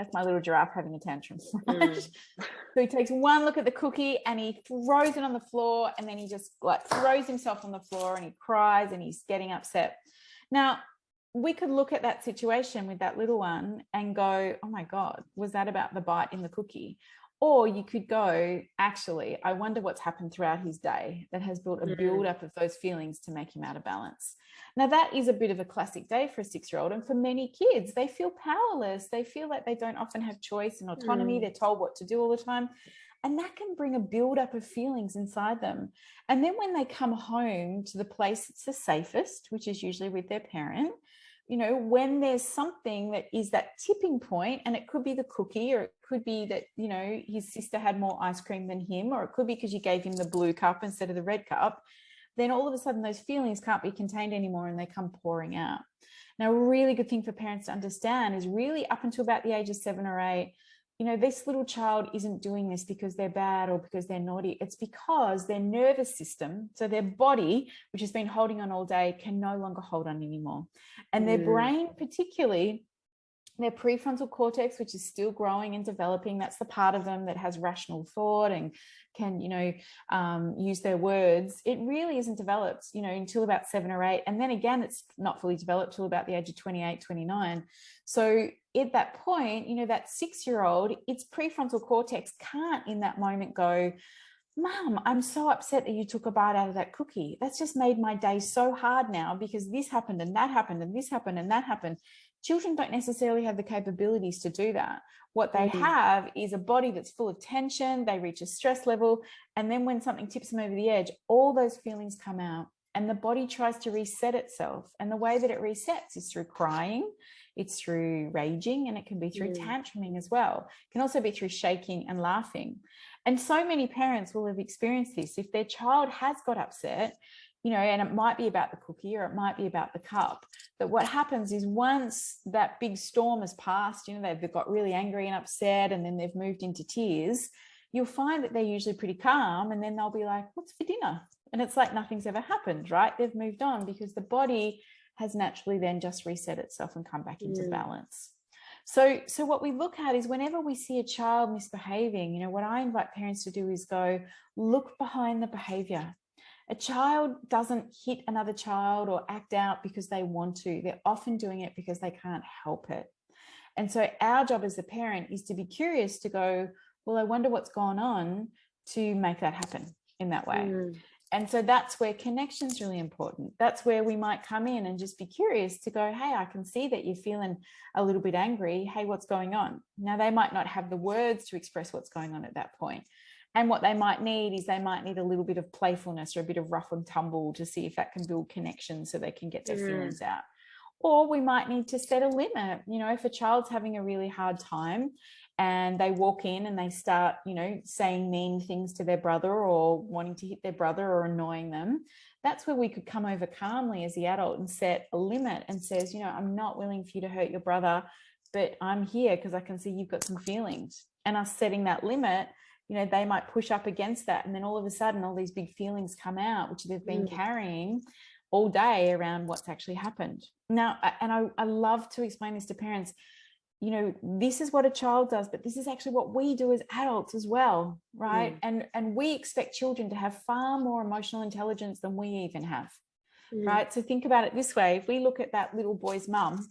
B: That's my little giraffe having a tantrum. Mm. [laughs] so he takes one look at the cookie and he throws it on the floor and then he just like throws himself on the floor and he cries and he's getting upset. Now, we could look at that situation with that little one and go, oh my God, was that about the bite in the cookie? Or you could go, actually, I wonder what's happened throughout his day that has built a mm. build up of those feelings to make him out of balance. Now, that is a bit of a classic day for a six year old. And for many kids, they feel powerless. They feel like they don't often have choice and autonomy. Mm. They're told what to do all the time. And that can bring a build up of feelings inside them. And then when they come home to the place that's the safest, which is usually with their parent, you know, when there's something that is that tipping point, and it could be the cookie, or it could be that, you know, his sister had more ice cream than him, or it could be because you gave him the blue cup instead of the red cup, then all of a sudden those feelings can't be contained anymore and they come pouring out. Now, a really good thing for parents to understand is really up until about the age of seven or eight, you know, this little child isn't doing this because they're bad or because they're naughty. It's because their nervous system, so their body, which has been holding on all day, can no longer hold on anymore. And their mm. brain, particularly, their prefrontal cortex, which is still growing and developing, that's the part of them that has rational thought and can, you know, um, use their words. It really isn't developed, you know, until about seven or eight. And then again, it's not fully developed till about the age of 28, 29. So at that point, you know, that six year old, its prefrontal cortex can't in that moment go, Mom, I'm so upset that you took a bite out of that cookie. That's just made my day so hard now because this happened and that happened and this happened and that happened children don't necessarily have the capabilities to do that. What they mm -hmm. have is a body that's full of tension, they reach a stress level, and then when something tips them over the edge, all those feelings come out and the body tries to reset itself. And the way that it resets is through crying, it's through raging, and it can be through mm. tantruming as well. It can also be through shaking and laughing. And so many parents will have experienced this. If their child has got upset, you know, and it might be about the cookie or it might be about the cup. But what happens is once that big storm has passed, you know, they've, they've got really angry and upset and then they've moved into tears, you'll find that they're usually pretty calm and then they'll be like, what's for dinner? And it's like nothing's ever happened, right? They've moved on because the body has naturally then just reset itself and come back into mm. balance. So, so what we look at is whenever we see a child misbehaving, you know, what I invite parents to do is go look behind the behavior a child doesn't hit another child or act out because they want to. They're often doing it because they can't help it. And so our job as a parent is to be curious to go, well, I wonder what's gone on to make that happen in that way. Mm. And so that's where connection is really important. That's where we might come in and just be curious to go, hey, I can see that you're feeling a little bit angry. Hey, what's going on? Now, they might not have the words to express what's going on at that point, and what they might need is they might need a little bit of playfulness or a bit of rough and tumble to see if that can build connection so they can get their mm. feelings out. Or we might need to set a limit. You know, if a child's having a really hard time and they walk in and they start, you know, saying mean things to their brother or wanting to hit their brother or annoying them, that's where we could come over calmly as the adult and set a limit and says, you know, I'm not willing for you to hurt your brother, but I'm here because I can see you've got some feelings. And us setting that limit you know, they might push up against that. And then all of a sudden, all these big feelings come out, which they've been mm. carrying. all day around what's actually happened. Now, and I, I love to explain this to parents, you know, this is what a child does, but this is actually what we do as adults as well, right? Mm. And, and we expect children to have far more emotional intelligence than we even have, mm. right? So think about it this way. If we look at that little boy's mum,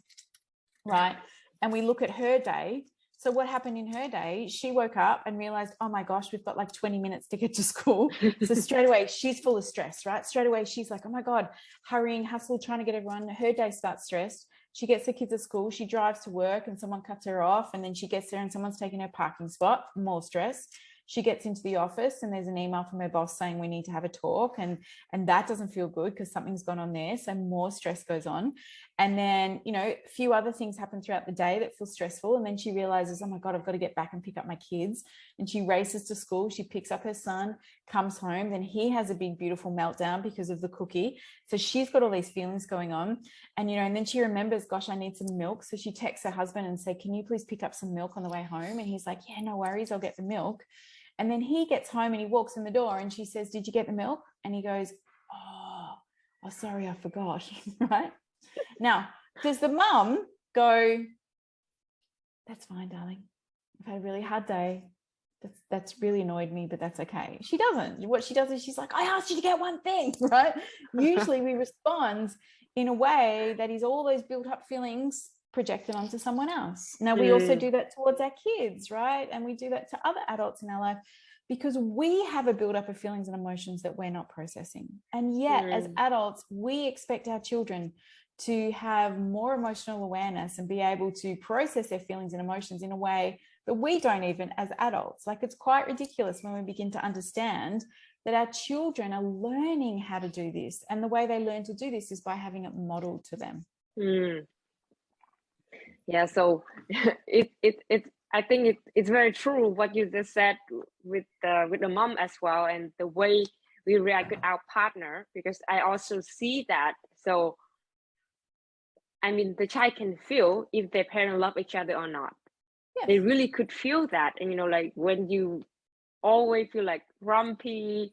B: right, and we look at her day, so what happened in her day, she woke up and realized, oh my gosh, we've got like 20 minutes to get to school. so straight away, she's full of stress, right? Straight away, she's like, oh my God, hurrying, hustle, trying to get everyone. Her day starts stressed. She gets the kids at school, she drives to work and someone cuts her off. And then she gets there and someone's taking her parking spot, more stress she gets into the office and there's an email from her boss saying we need to have a talk and and that doesn't feel good because something's gone on there so more stress goes on and then you know a few other things happen throughout the day that feel stressful and then she realizes oh my god i've got to get back and pick up my kids. And she races to school she picks up her son comes home then he has a big beautiful meltdown because of the cookie. So she's got all these feelings going on and you know and then she remembers gosh i need some milk. So she texts her husband and say can you please pick up some milk on the way home? And he's like yeah no worries i'll get the milk. And then he gets home and he walks in the door and she says, did you get the milk? And he goes, oh, oh sorry, I forgot, [laughs] right? Now, does the mum go, that's fine, darling. I've had a really hard day. That's, that's really annoyed me, but that's okay. She doesn't. What she does is she's like, I asked you to get one thing, [laughs] right? Usually we respond in a way that is all those built up feelings projected onto someone else. Now, we mm. also do that towards our kids, right? And we do that to other adults in our life because we have a buildup of feelings and emotions that we're not processing. And yet, mm. as adults, we expect our children to have more emotional awareness and be able to process their feelings and emotions in a way that we don't even as adults. Like it's quite ridiculous when we begin to understand that our children are learning how to do this. And the way they learn to do this is by having it modeled to them.
A: Mm yeah so [laughs] it it it i think it, it's very true what you just said with the with the mom as well and the way we react with our partner because i also see that so i mean the child can feel if their parents love each other or not yes. they really could feel that and you know like when you always feel like grumpy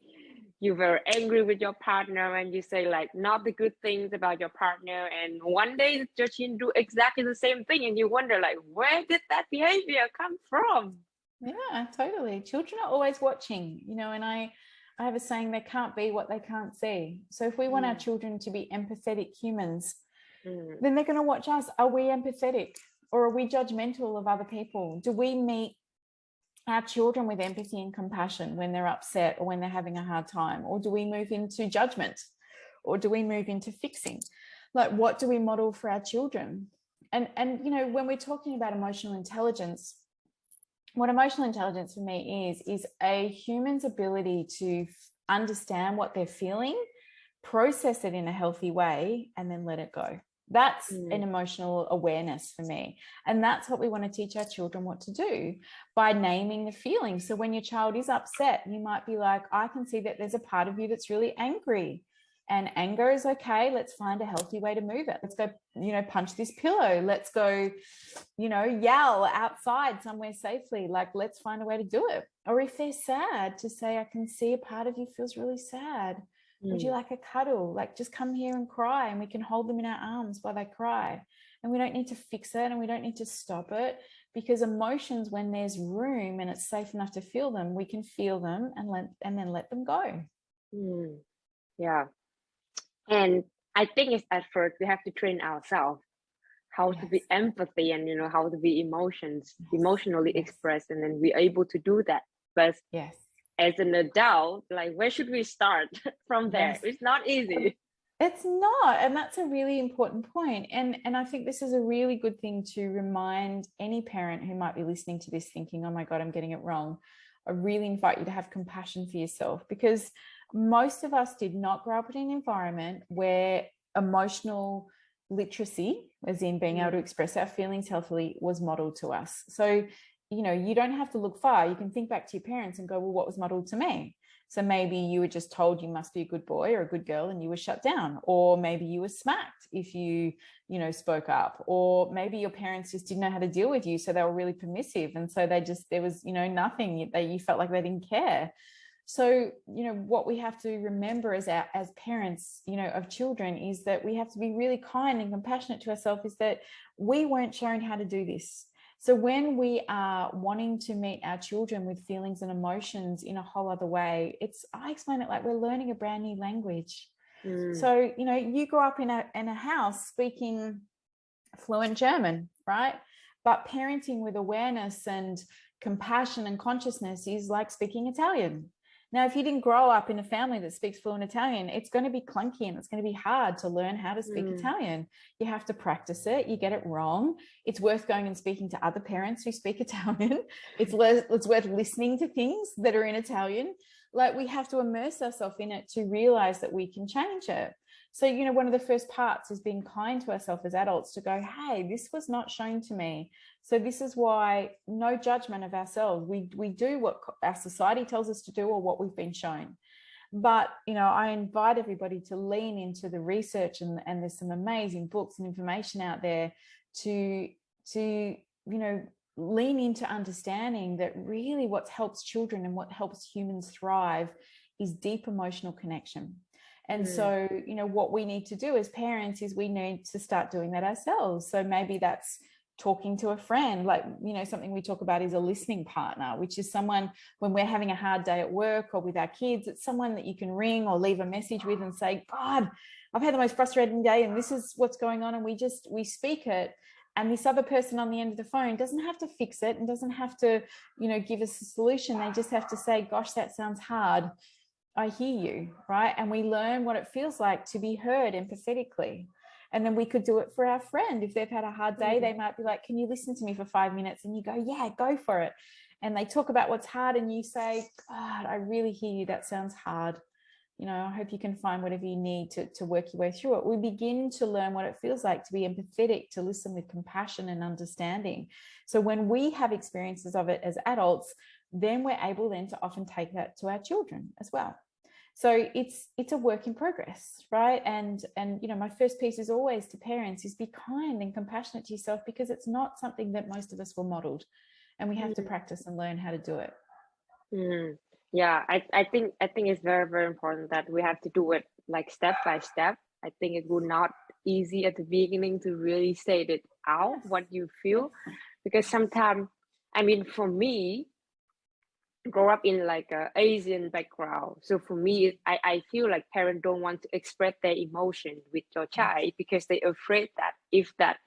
A: you're very angry with your partner and you say like not the good things about your partner and one day Jachin do exactly the same thing and you wonder like where did that behavior come from
B: yeah totally children are always watching you know and i i have a saying they can't be what they can't see so if we want mm. our children to be empathetic humans mm. then they're going to watch us are we empathetic or are we judgmental of other people do we meet our children with empathy and compassion when they're upset or when they're having a hard time? Or do we move into judgment? Or do we move into fixing? Like, what do we model for our children? And, and you know, when we're talking about emotional intelligence, what emotional intelligence for me is, is a human's ability to understand what they're feeling, process it in a healthy way, and then let it go. That's mm. an emotional awareness for me. And that's what we want to teach our children what to do by naming the feeling. So when your child is upset, you might be like, I can see that there's a part of you that's really angry. And anger is okay. Let's find a healthy way to move it. Let's go, you know, punch this pillow. Let's go, you know, yell outside somewhere safely. Like, let's find a way to do it. Or if they're sad, to say, I can see a part of you feels really sad Mm. Would you mm. like a cuddle? Like just come here and cry and we can hold them in our arms while they cry. And we don't need to fix it and we don't need to stop it because emotions, when there's room and it's safe enough to feel them, we can feel them and let and then let them go.
A: Mm. Yeah. And I think it's at first we have to train ourselves how yes. to be empathy and you know how to be emotions yes. emotionally yes. expressed and then we're able to do that but
B: yes
A: as an adult like where should we start [laughs] from there? It's not easy.
B: It's not and that's a really important point and and i think this is a really good thing to remind any parent who might be listening to this thinking oh my god i'm getting it wrong. I really invite you to have compassion for yourself because most of us did not grow up in an environment where emotional literacy as in being able to mm. express our feelings healthily was modeled to us. So you know, you don't have to look far. You can think back to your parents and go, well, what was modeled to me? So maybe you were just told you must be a good boy or a good girl and you were shut down. Or maybe you were smacked if you, you know, spoke up. Or maybe your parents just didn't know how to deal with you. So they were really permissive. And so they just, there was, you know, nothing that you felt like they didn't care. So, you know, what we have to remember as our, as parents, you know, of children is that we have to be really kind and compassionate to ourselves is that we weren't shown how to do this. So when we are wanting to meet our children with feelings and emotions in a whole other way, it's, I explain it like we're learning a brand new language. Mm. So, you know, you grow up in a, in a house speaking fluent German, right? But parenting with awareness and compassion and consciousness is like speaking Italian. Now, if you didn't grow up in a family that speaks fluent Italian, it's going to be clunky and it's going to be hard to learn how to speak mm. Italian. You have to practice it. You get it wrong. It's worth going and speaking to other parents who speak [laughs] Italian. It's, it's worth listening to things that are in Italian. Like we have to immerse ourselves in it to realize that we can change it. So, you know, one of the first parts is being kind to ourselves as adults to go, hey, this was not shown to me. So this is why no judgment of ourselves. We, we do what our society tells us to do or what we've been shown. But, you know, I invite everybody to lean into the research and, and there's some amazing books and information out there to, to, you know, lean into understanding that really what helps children and what helps humans thrive is deep emotional connection. And mm. so, you know, what we need to do as parents is we need to start doing that ourselves. So maybe that's talking to a friend like you know something we talk about is a listening partner which is someone when we're having a hard day at work or with our kids it's someone that you can ring or leave a message with and say god i've had the most frustrating day and this is what's going on and we just we speak it and this other person on the end of the phone doesn't have to fix it and doesn't have to you know give us a solution they just have to say gosh that sounds hard i hear you right? And we learn what it feels like to be heard empathetically. And then we could do it for our friend. If they've had a hard day they mm. might be like can you listen to me for five minutes? And you go yeah go for it. And they talk about what's hard and you say god i really hear you. That sounds hard. You know i hope you can find whatever you need to, to work your way through it. We begin to learn what it feels like to be empathetic to listen with compassion and understanding. So when we have experiences of it as adults then we're able then to often take that to our children as well so it's it's a work in progress right and and you know my first piece is always to parents is be kind and compassionate to yourself because it's not something that most of us were modeled and we have mm. to practice and learn how to do it
A: mm. yeah I, I think i think it's very very important that we have to do it like step by step i think it would not easy at the beginning to really say it out what you feel because sometimes i mean for me grow up in like a Asian background. So for me, I, I feel like parents don't want to express their emotion with your child because they're afraid that if that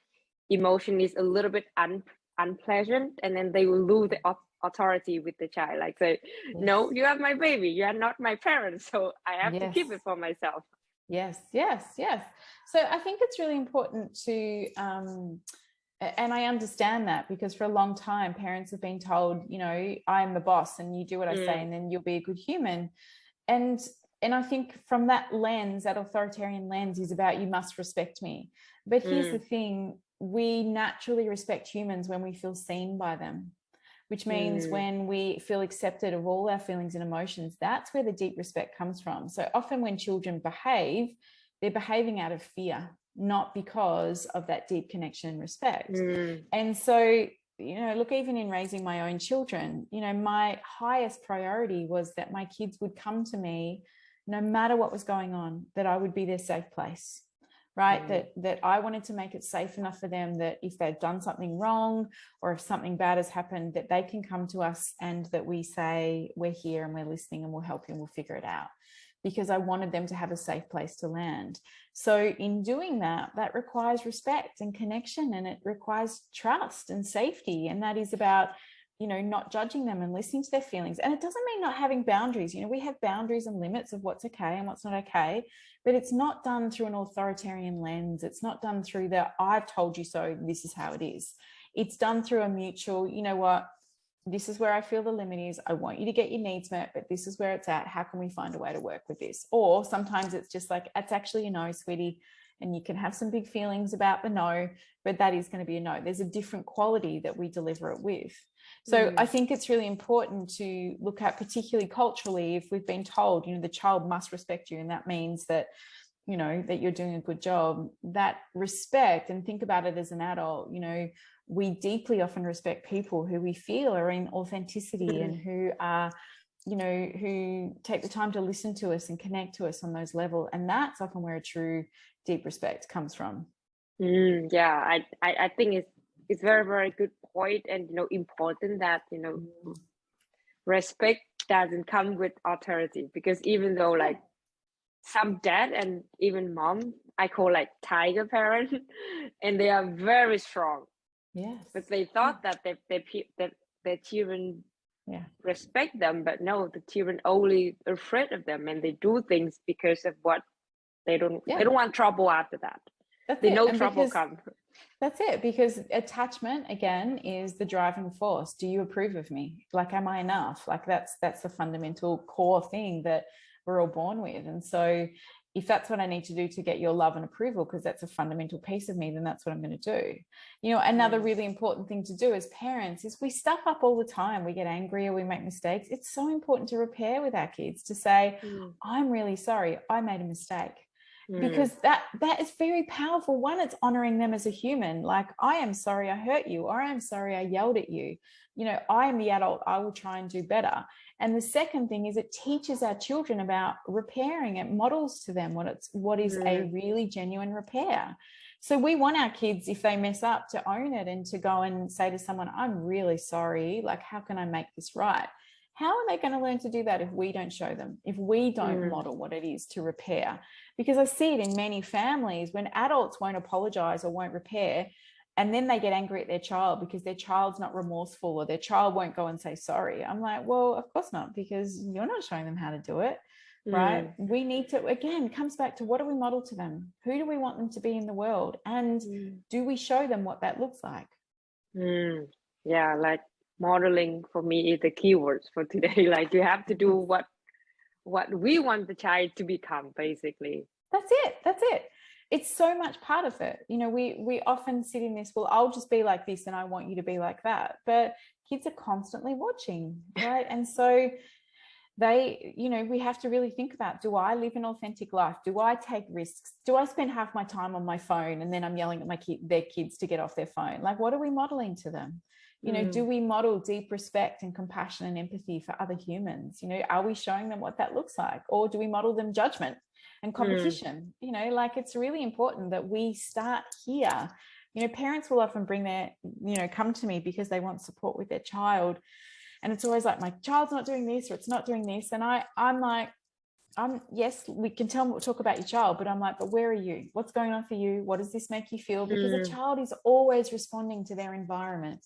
A: emotion is a little bit un, unpleasant and then they will lose the authority with the child. Like say, yes. no, you are my baby, you are not my parent. [laughs] So I have yes. to keep it for myself.
B: Yes, yes, yes. So I think it's really important to um, and I understand that because for a long time, parents have been told, you know, I'm the boss and you do what I say mm. and then you'll be a good human. And and I think from that lens, that authoritarian lens is about you must respect me. But here's mm. the thing, we naturally respect humans when we feel seen by them, which means mm. when we feel accepted of all our feelings and emotions, that's where the deep respect comes from. So often when children behave, they're behaving out of fear not because of that deep connection and respect. Mm. And so, you know, look, even in raising my own children, you know, my highest priority was that my kids would come to me no matter what was going on, that I would be their safe place right mm. that that i wanted to make it safe enough for them that if they've done something wrong or if something bad has happened that they can come to us and that we say we're here and we're listening and we'll help you and we'll figure it out because I wanted them to have a safe place to land. So in doing that, that requires respect and connection and it requires trust and safety. And that is about, you know, not judging them and listening to their feelings. And it doesn't mean not having boundaries. You know, we have boundaries and limits of what's okay and what's not okay, but it's not done through an authoritarian lens. It's not done through the, I've told you so, this is how it is. It's done through a mutual, you know what, this is where I feel the limit is. I want you to get your needs met, but this is where it's at. How can we find a way to work with this? Or sometimes it's just like, it's actually a no, sweetie. And you can have some big feelings about the no, but that is going to be a no. There's a different quality that we deliver it with. So mm. I think it's really important to look at, particularly culturally, if we've been told, you know, the child must respect you, and that means that you know that you're doing a good job that respect and think about it as an adult you know we deeply often respect people who we feel are in authenticity and who are you know, who take the time to listen to us and connect to us on those level. And that's often where a true deep respect comes from.
A: Mm, yeah, I, I, I think it's it's very very good point and you know important that you know respect doesn't come with authority because even though like some dad and even mom I call like tiger parent [laughs] and they are very strong.
B: Yes.
A: But they thought yeah. that they, they that their children
B: yeah
A: respect them but no the children only are afraid of them and they do things because of what they don't yeah. they don't want trouble after that that's they it. know and trouble comes
B: that's it because attachment again is the driving force do you approve of me like am i enough like that's that's the fundamental core thing that we're all born with and so if that's what I need to do to get your love and approval, because that's a fundamental piece of me, then that's what I'm going to do. You know, another really important thing to do as parents is we stuff up all the time. We get angry or we make mistakes. It's so important to repair with our kids to say, mm. I'm really sorry, I made a mistake. Mm. Because that that is very powerful. One, it's honoring them as a human. Like, I am sorry I hurt you, or I am sorry I yelled at you. You know, I am the adult, I will try and do better. And the second thing is it teaches our children about repairing. It models to them what it's what is mm. a really genuine repair. So we want our kids, if they mess up, to own it and to go and say to someone, I'm really sorry. Like, how can I make this right? How are they going to learn to do that if we don't show them, if we don't mm. model what it is to repair? Because I see it in many families when adults won't apologize or won't repair, and then they get angry at their child because their child's not remorseful or their child won't go and say sorry. I'm like well of course not because you're not showing them how to do it right? Mm. we need to again comes back to what do we model to them? Who do we want them to be in the world? And mm. do we show them what that looks like?
A: Mm. yeah like modeling for me is the keywords for today. [laughs] Like you have to do what what we want the child to become basically.
B: That's it. That's it it's so much part of it. You know we we often sit in this well i'll just be like this and i want you to be like that. But kids are constantly watching right? And so they you know we have to really think about do i live an authentic life? Do i take risks? Do i spend half my time on my phone and then i'm yelling at my kid their kids to get off their phone? Like what are we modeling to them? You know mm. do we model deep respect and compassion and empathy for other humans? You know are we showing them what that looks like? Or do we model them judgment and mm. competition mm. you know like it's really important that we start here you know parents will often bring their you know come to me because they want support with their child and it's always like my child's not doing this or it's not doing this and i i'm like I'm yes, we can tell talk about your child, but I'm like, but where are you? What's going on for you? What does this make you feel? Because mm. a child is always responding to their environment,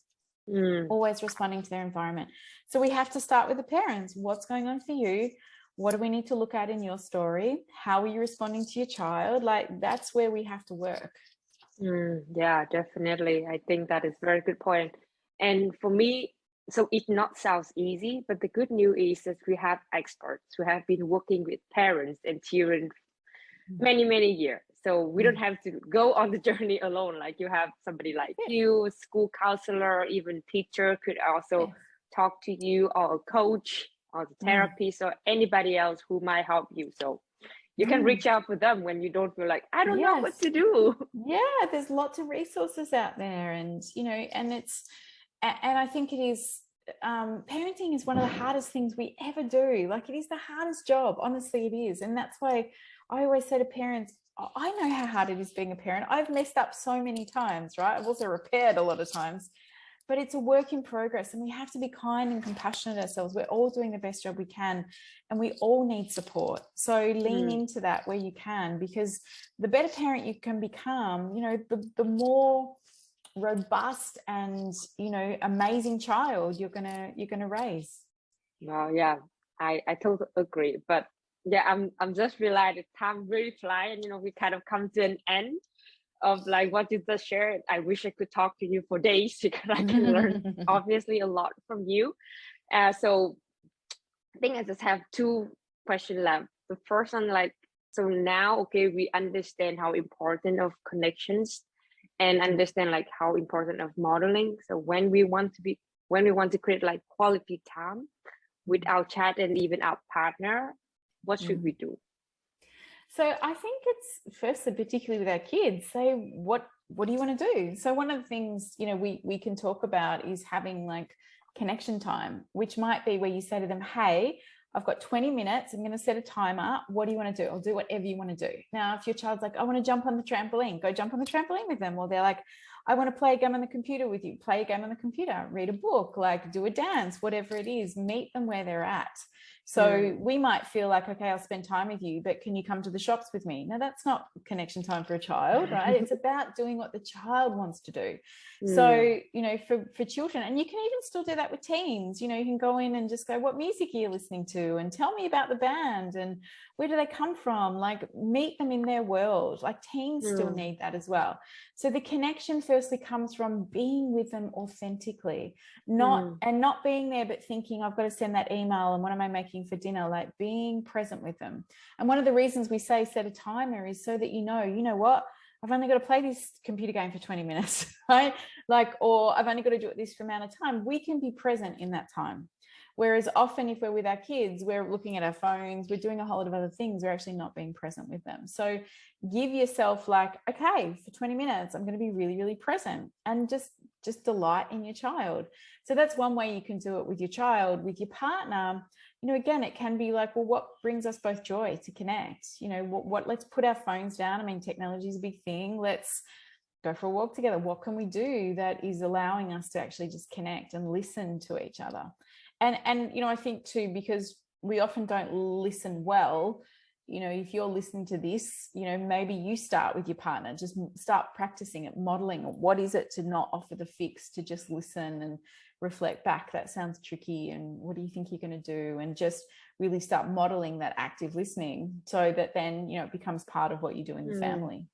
B: mm. always responding to their environment. So we have to start with the parents. What's going on for you? What do we need to look at in your story? How are you responding to your child? Like that's where we have to work.
A: Mm, yeah definitely. I think that is very good point. and for me so it not sounds easy but the good news is that we have experts who have been working with parents and children many many years. So we don't mm. have to go on the [laughs] journey alone. Like you have somebody like you school counselor even teacher could also talk to you or a coach or the mm. therapist mm. or anybody else who might help you. So you can mm. reach out for them when you don't feel like I don't yes. know what to do.
B: Yeah, there's lots of resources out there, and you know, and it's and I think it is um, parenting is one of the hardest things we ever do. Like it is the hardest job, honestly, it is, and that's why I always say to parents. I know how hard it is being a parent. I've messed up so many times, right? I've also repaired a lot of times but it's a work in progress and we have to be kind and compassionate ourselves. We're all doing the best job we can and we all need support. So lean mm. into that where you can, because the better parent you can become, you know, the, the more robust and, you know, amazing child you're going to, you're going to raise.
A: Well, yeah, I, I totally agree. But yeah, I'm, I'm just realizing time really fly and, you know, we kind of come to an end of like what you just shared. I wish I could talk to you for days [laughs] because I can learn [laughs] obviously a lot from you. Uh, so I think I just have two questions left. The first one, like, so now, okay, we understand how important of connections and understand like how important of modeling. So when we want to be, when we want to create like quality time with mm-hmm. our chat and even our partner, what should mm. we do?
B: So I think it's firstly, particularly with our kids, say what what do you want to do? So one of the things you know we we can talk about is having like connection time, which might be where you say to them, hey, I've got 20 minutes. I'm going to set a timer. What do you want to do? I'll do whatever you want to do. Now, if your child's like, I want to jump on the trampoline, go jump on the trampoline with them. Or they're like, I want to play a game on the computer with you, play a game on the computer, read a book, like do a dance, whatever it is, meet them where they're at. So mm. we might feel like, okay, I'll spend time with you, but can you come to the shops with me? Now that's not connection time for a child, right? it's about doing what the child wants to do. Mm. So, you know, for, for children, and you can even still do that with teens, you know, you can go in and just go, what music are you listening to? And tell me about the band and where do they come from? Like meet them in their world. Like teens mm. still need that as well. So the connection firstly comes from being with them authentically, not mm. and not being there, but thinking I've got to send that email and what am I making for dinner? Like being present with them. And one of the reasons we say set a timer is so that you know, you know what, I've only got to play this computer game for 20 minutes, [laughs] right? Like, or I've only got to do it this amount of time. We can be present in that time. Whereas often if we're with our kids, we're looking at our phones, we're doing a whole lot of other things, we're actually not being present with them. So give yourself like, okay, for 20 minutes, I'm going to be really, really present and just, just delight in your child. So that's one way you can do it with your child, with your partner. You know, again, it can be like, well, what brings us both joy to connect? You know, what, what let's put our phones down. I mean, technology is a big thing. Let's go for a walk together. What can we do that is allowing us to actually just connect and listen to each other? And and you know i think too because we often don't listen well you know if you're listening to this you know maybe you start with your partner just start practicing it modeling what is it to not offer the fix to just listen and reflect back? That sounds tricky and what do you think you're going to do? And just really start modeling that active listening so that then you know it becomes part of what you do in the mm. family.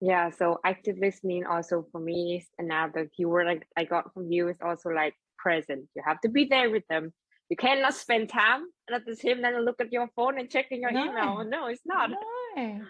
A: Yeah so active listening also for me is another keyword I, I got from you is also like present. You have to be there with them. You cannot spend time and at the same time look at your phone and checking your no. email. No, it's not.
B: No.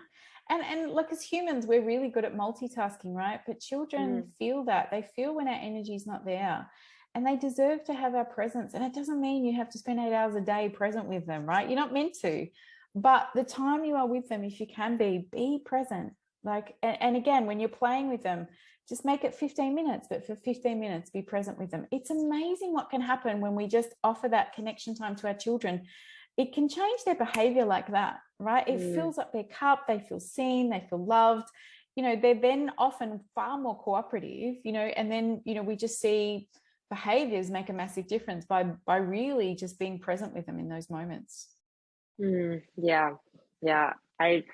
B: And and look, as humans, we're really good at multitasking, right? But children mm. feel that. They feel when our energy is not there. And they deserve to have our presence. And it doesn't mean you have to spend eight hours a day present with them, right? You're not meant to. But the time you are with them, if you can be, be present. Like, and, and again, when you're playing with them, just make it 15 minutes, but for 15 minutes, be present with them. It's amazing what can happen when we just offer that connection time to our children. It can change their behavior like that, right? It mm. fills up their cup, they feel seen, they feel loved. You know, they're then often far more cooperative, you know, and then, you know, we just see behaviors make a massive difference by by really just being present with them in those moments.
A: Mm, yeah, yeah. I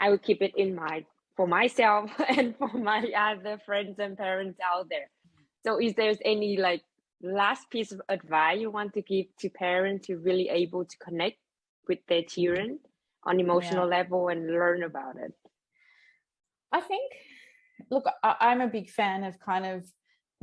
A: I would keep it in mind for myself [laughs] and for my other friends and parents out there. So is there any like last piece of advice you want to give to parents to really able to connect with their children on emotional yeah. level and learn about it?
B: I think, look, I, am a big fan of kind of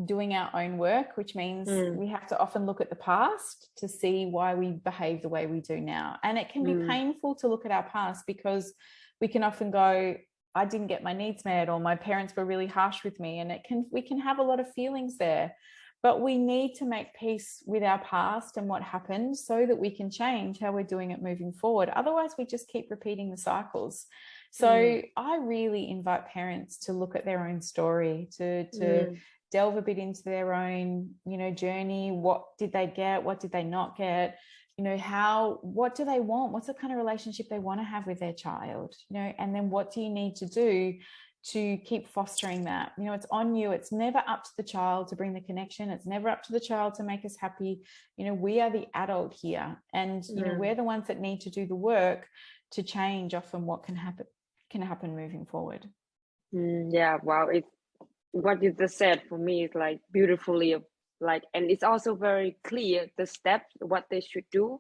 B: doing our own work, which means mm. we have to often look at the past to see why we behave the way we do now. And it can be mm. painful to look at our past because we can often go, I didn't get my needs met or my parents were really harsh with me and it can we can have a lot of feelings there. But we need to make peace with our past and what happened so that we can change how we're doing it moving forward. Otherwise we just keep repeating the cycles. So mm. I really invite parents to look at their own story to to mm. delve a bit into their own you know journey. What did they get? What did they not get you know how what do they want? What's the kind of relationship they want to have with their child you know? And then what do you need to do to keep fostering that? You know it's on you. It's never up to the child to bring the connection. It's never up to the child to make us happy. You know we are the adult here and you know we're the ones that need to do the work to change often what can happen can happen moving forward.
A: Mm, yeah wow it's what you just said for me is like beautifully like and it's also very clear the steps what they should do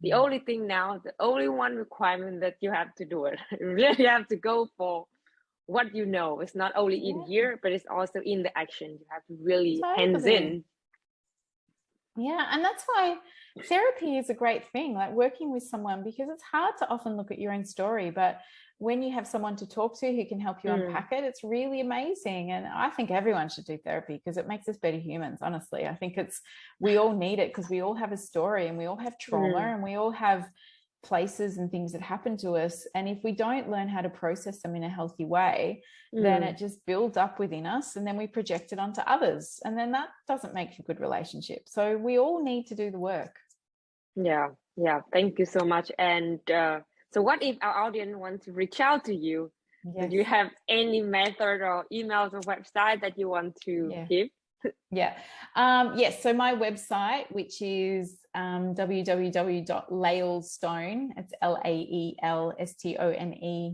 A: the mm. only thing now the only one requirement that you have to do it [laughs] you really have to go for what you know it's not only in yeah. here but it's also in the action you have to really totally. hands in
B: yeah and that's why therapy is a great thing like working with someone because it's hard to often look at your own story but when you have someone to talk to who can help you mm. unpack it, it's really amazing. And I think everyone should do therapy because it makes us better humans, honestly. I think it's, we all need it because we all have a story and we all have trauma mm. and we all have places and things that happen to us. And if we don't learn how to process them in a healthy way, mm. then it just builds up within us and then we project it onto others. And then that doesn't make a good relationships. So we all need to do the work.
A: Yeah, yeah. Thank you so much. And uh, so what if our audience wants to reach out to you? Yes. Do you have any method or emails or website that you want to yeah. give?
B: yeah. Um, yes. So my website, which is um, www.laelstone, it's L-A-E-L-S-T-O-N-E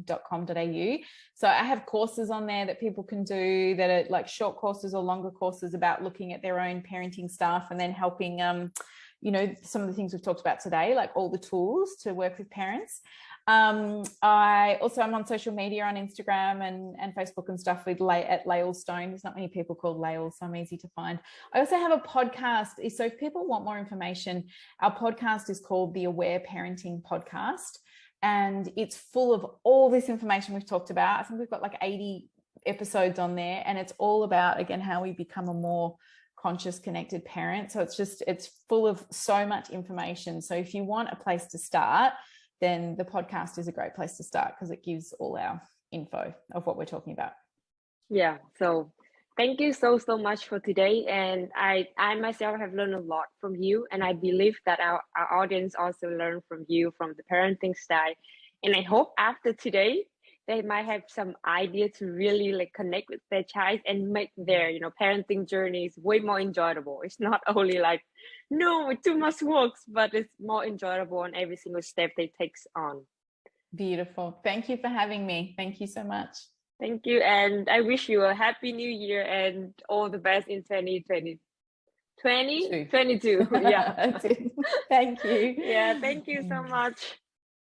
B: dot com dot au. So I have courses on there that people can do that are like short courses or longer courses about looking at their own parenting stuff and then helping um, you know, some of the things we've talked about today, like all the tools to work with parents. Um, I also am on social media on Instagram and, and Facebook and stuff with Lay at Lael Stone. There's not many people called Lael, so I'm easy to find. I also have a podcast. So if people want more information, our podcast is called the Aware Parenting Podcast. And it's full of all this information we've talked about. I think we've got like 80 episodes on there and it's all about, again, how we become a more conscious connected parent so it's just it's full of so much information so if you want a place to start then the podcast is a great place to start because it gives all our info of what we're talking about.
A: Yeah so thank you so so much for today. And i i myself have learned a lot from you. And i believe that our, our audience also learned from you from the parenting style. And i hope after today they might have some idea to really like connect with their child and make their you know parenting journeys way more enjoyable. It's not only like no too much works but it's more enjoyable on every single step they takes on.
B: Beautiful. Thank you for having me. Thank you so much.
A: Thank you and i wish you a happy new year and all the best in 2020 20 22 [laughs] yeah.
B: Thank you.
A: Yeah thank you so much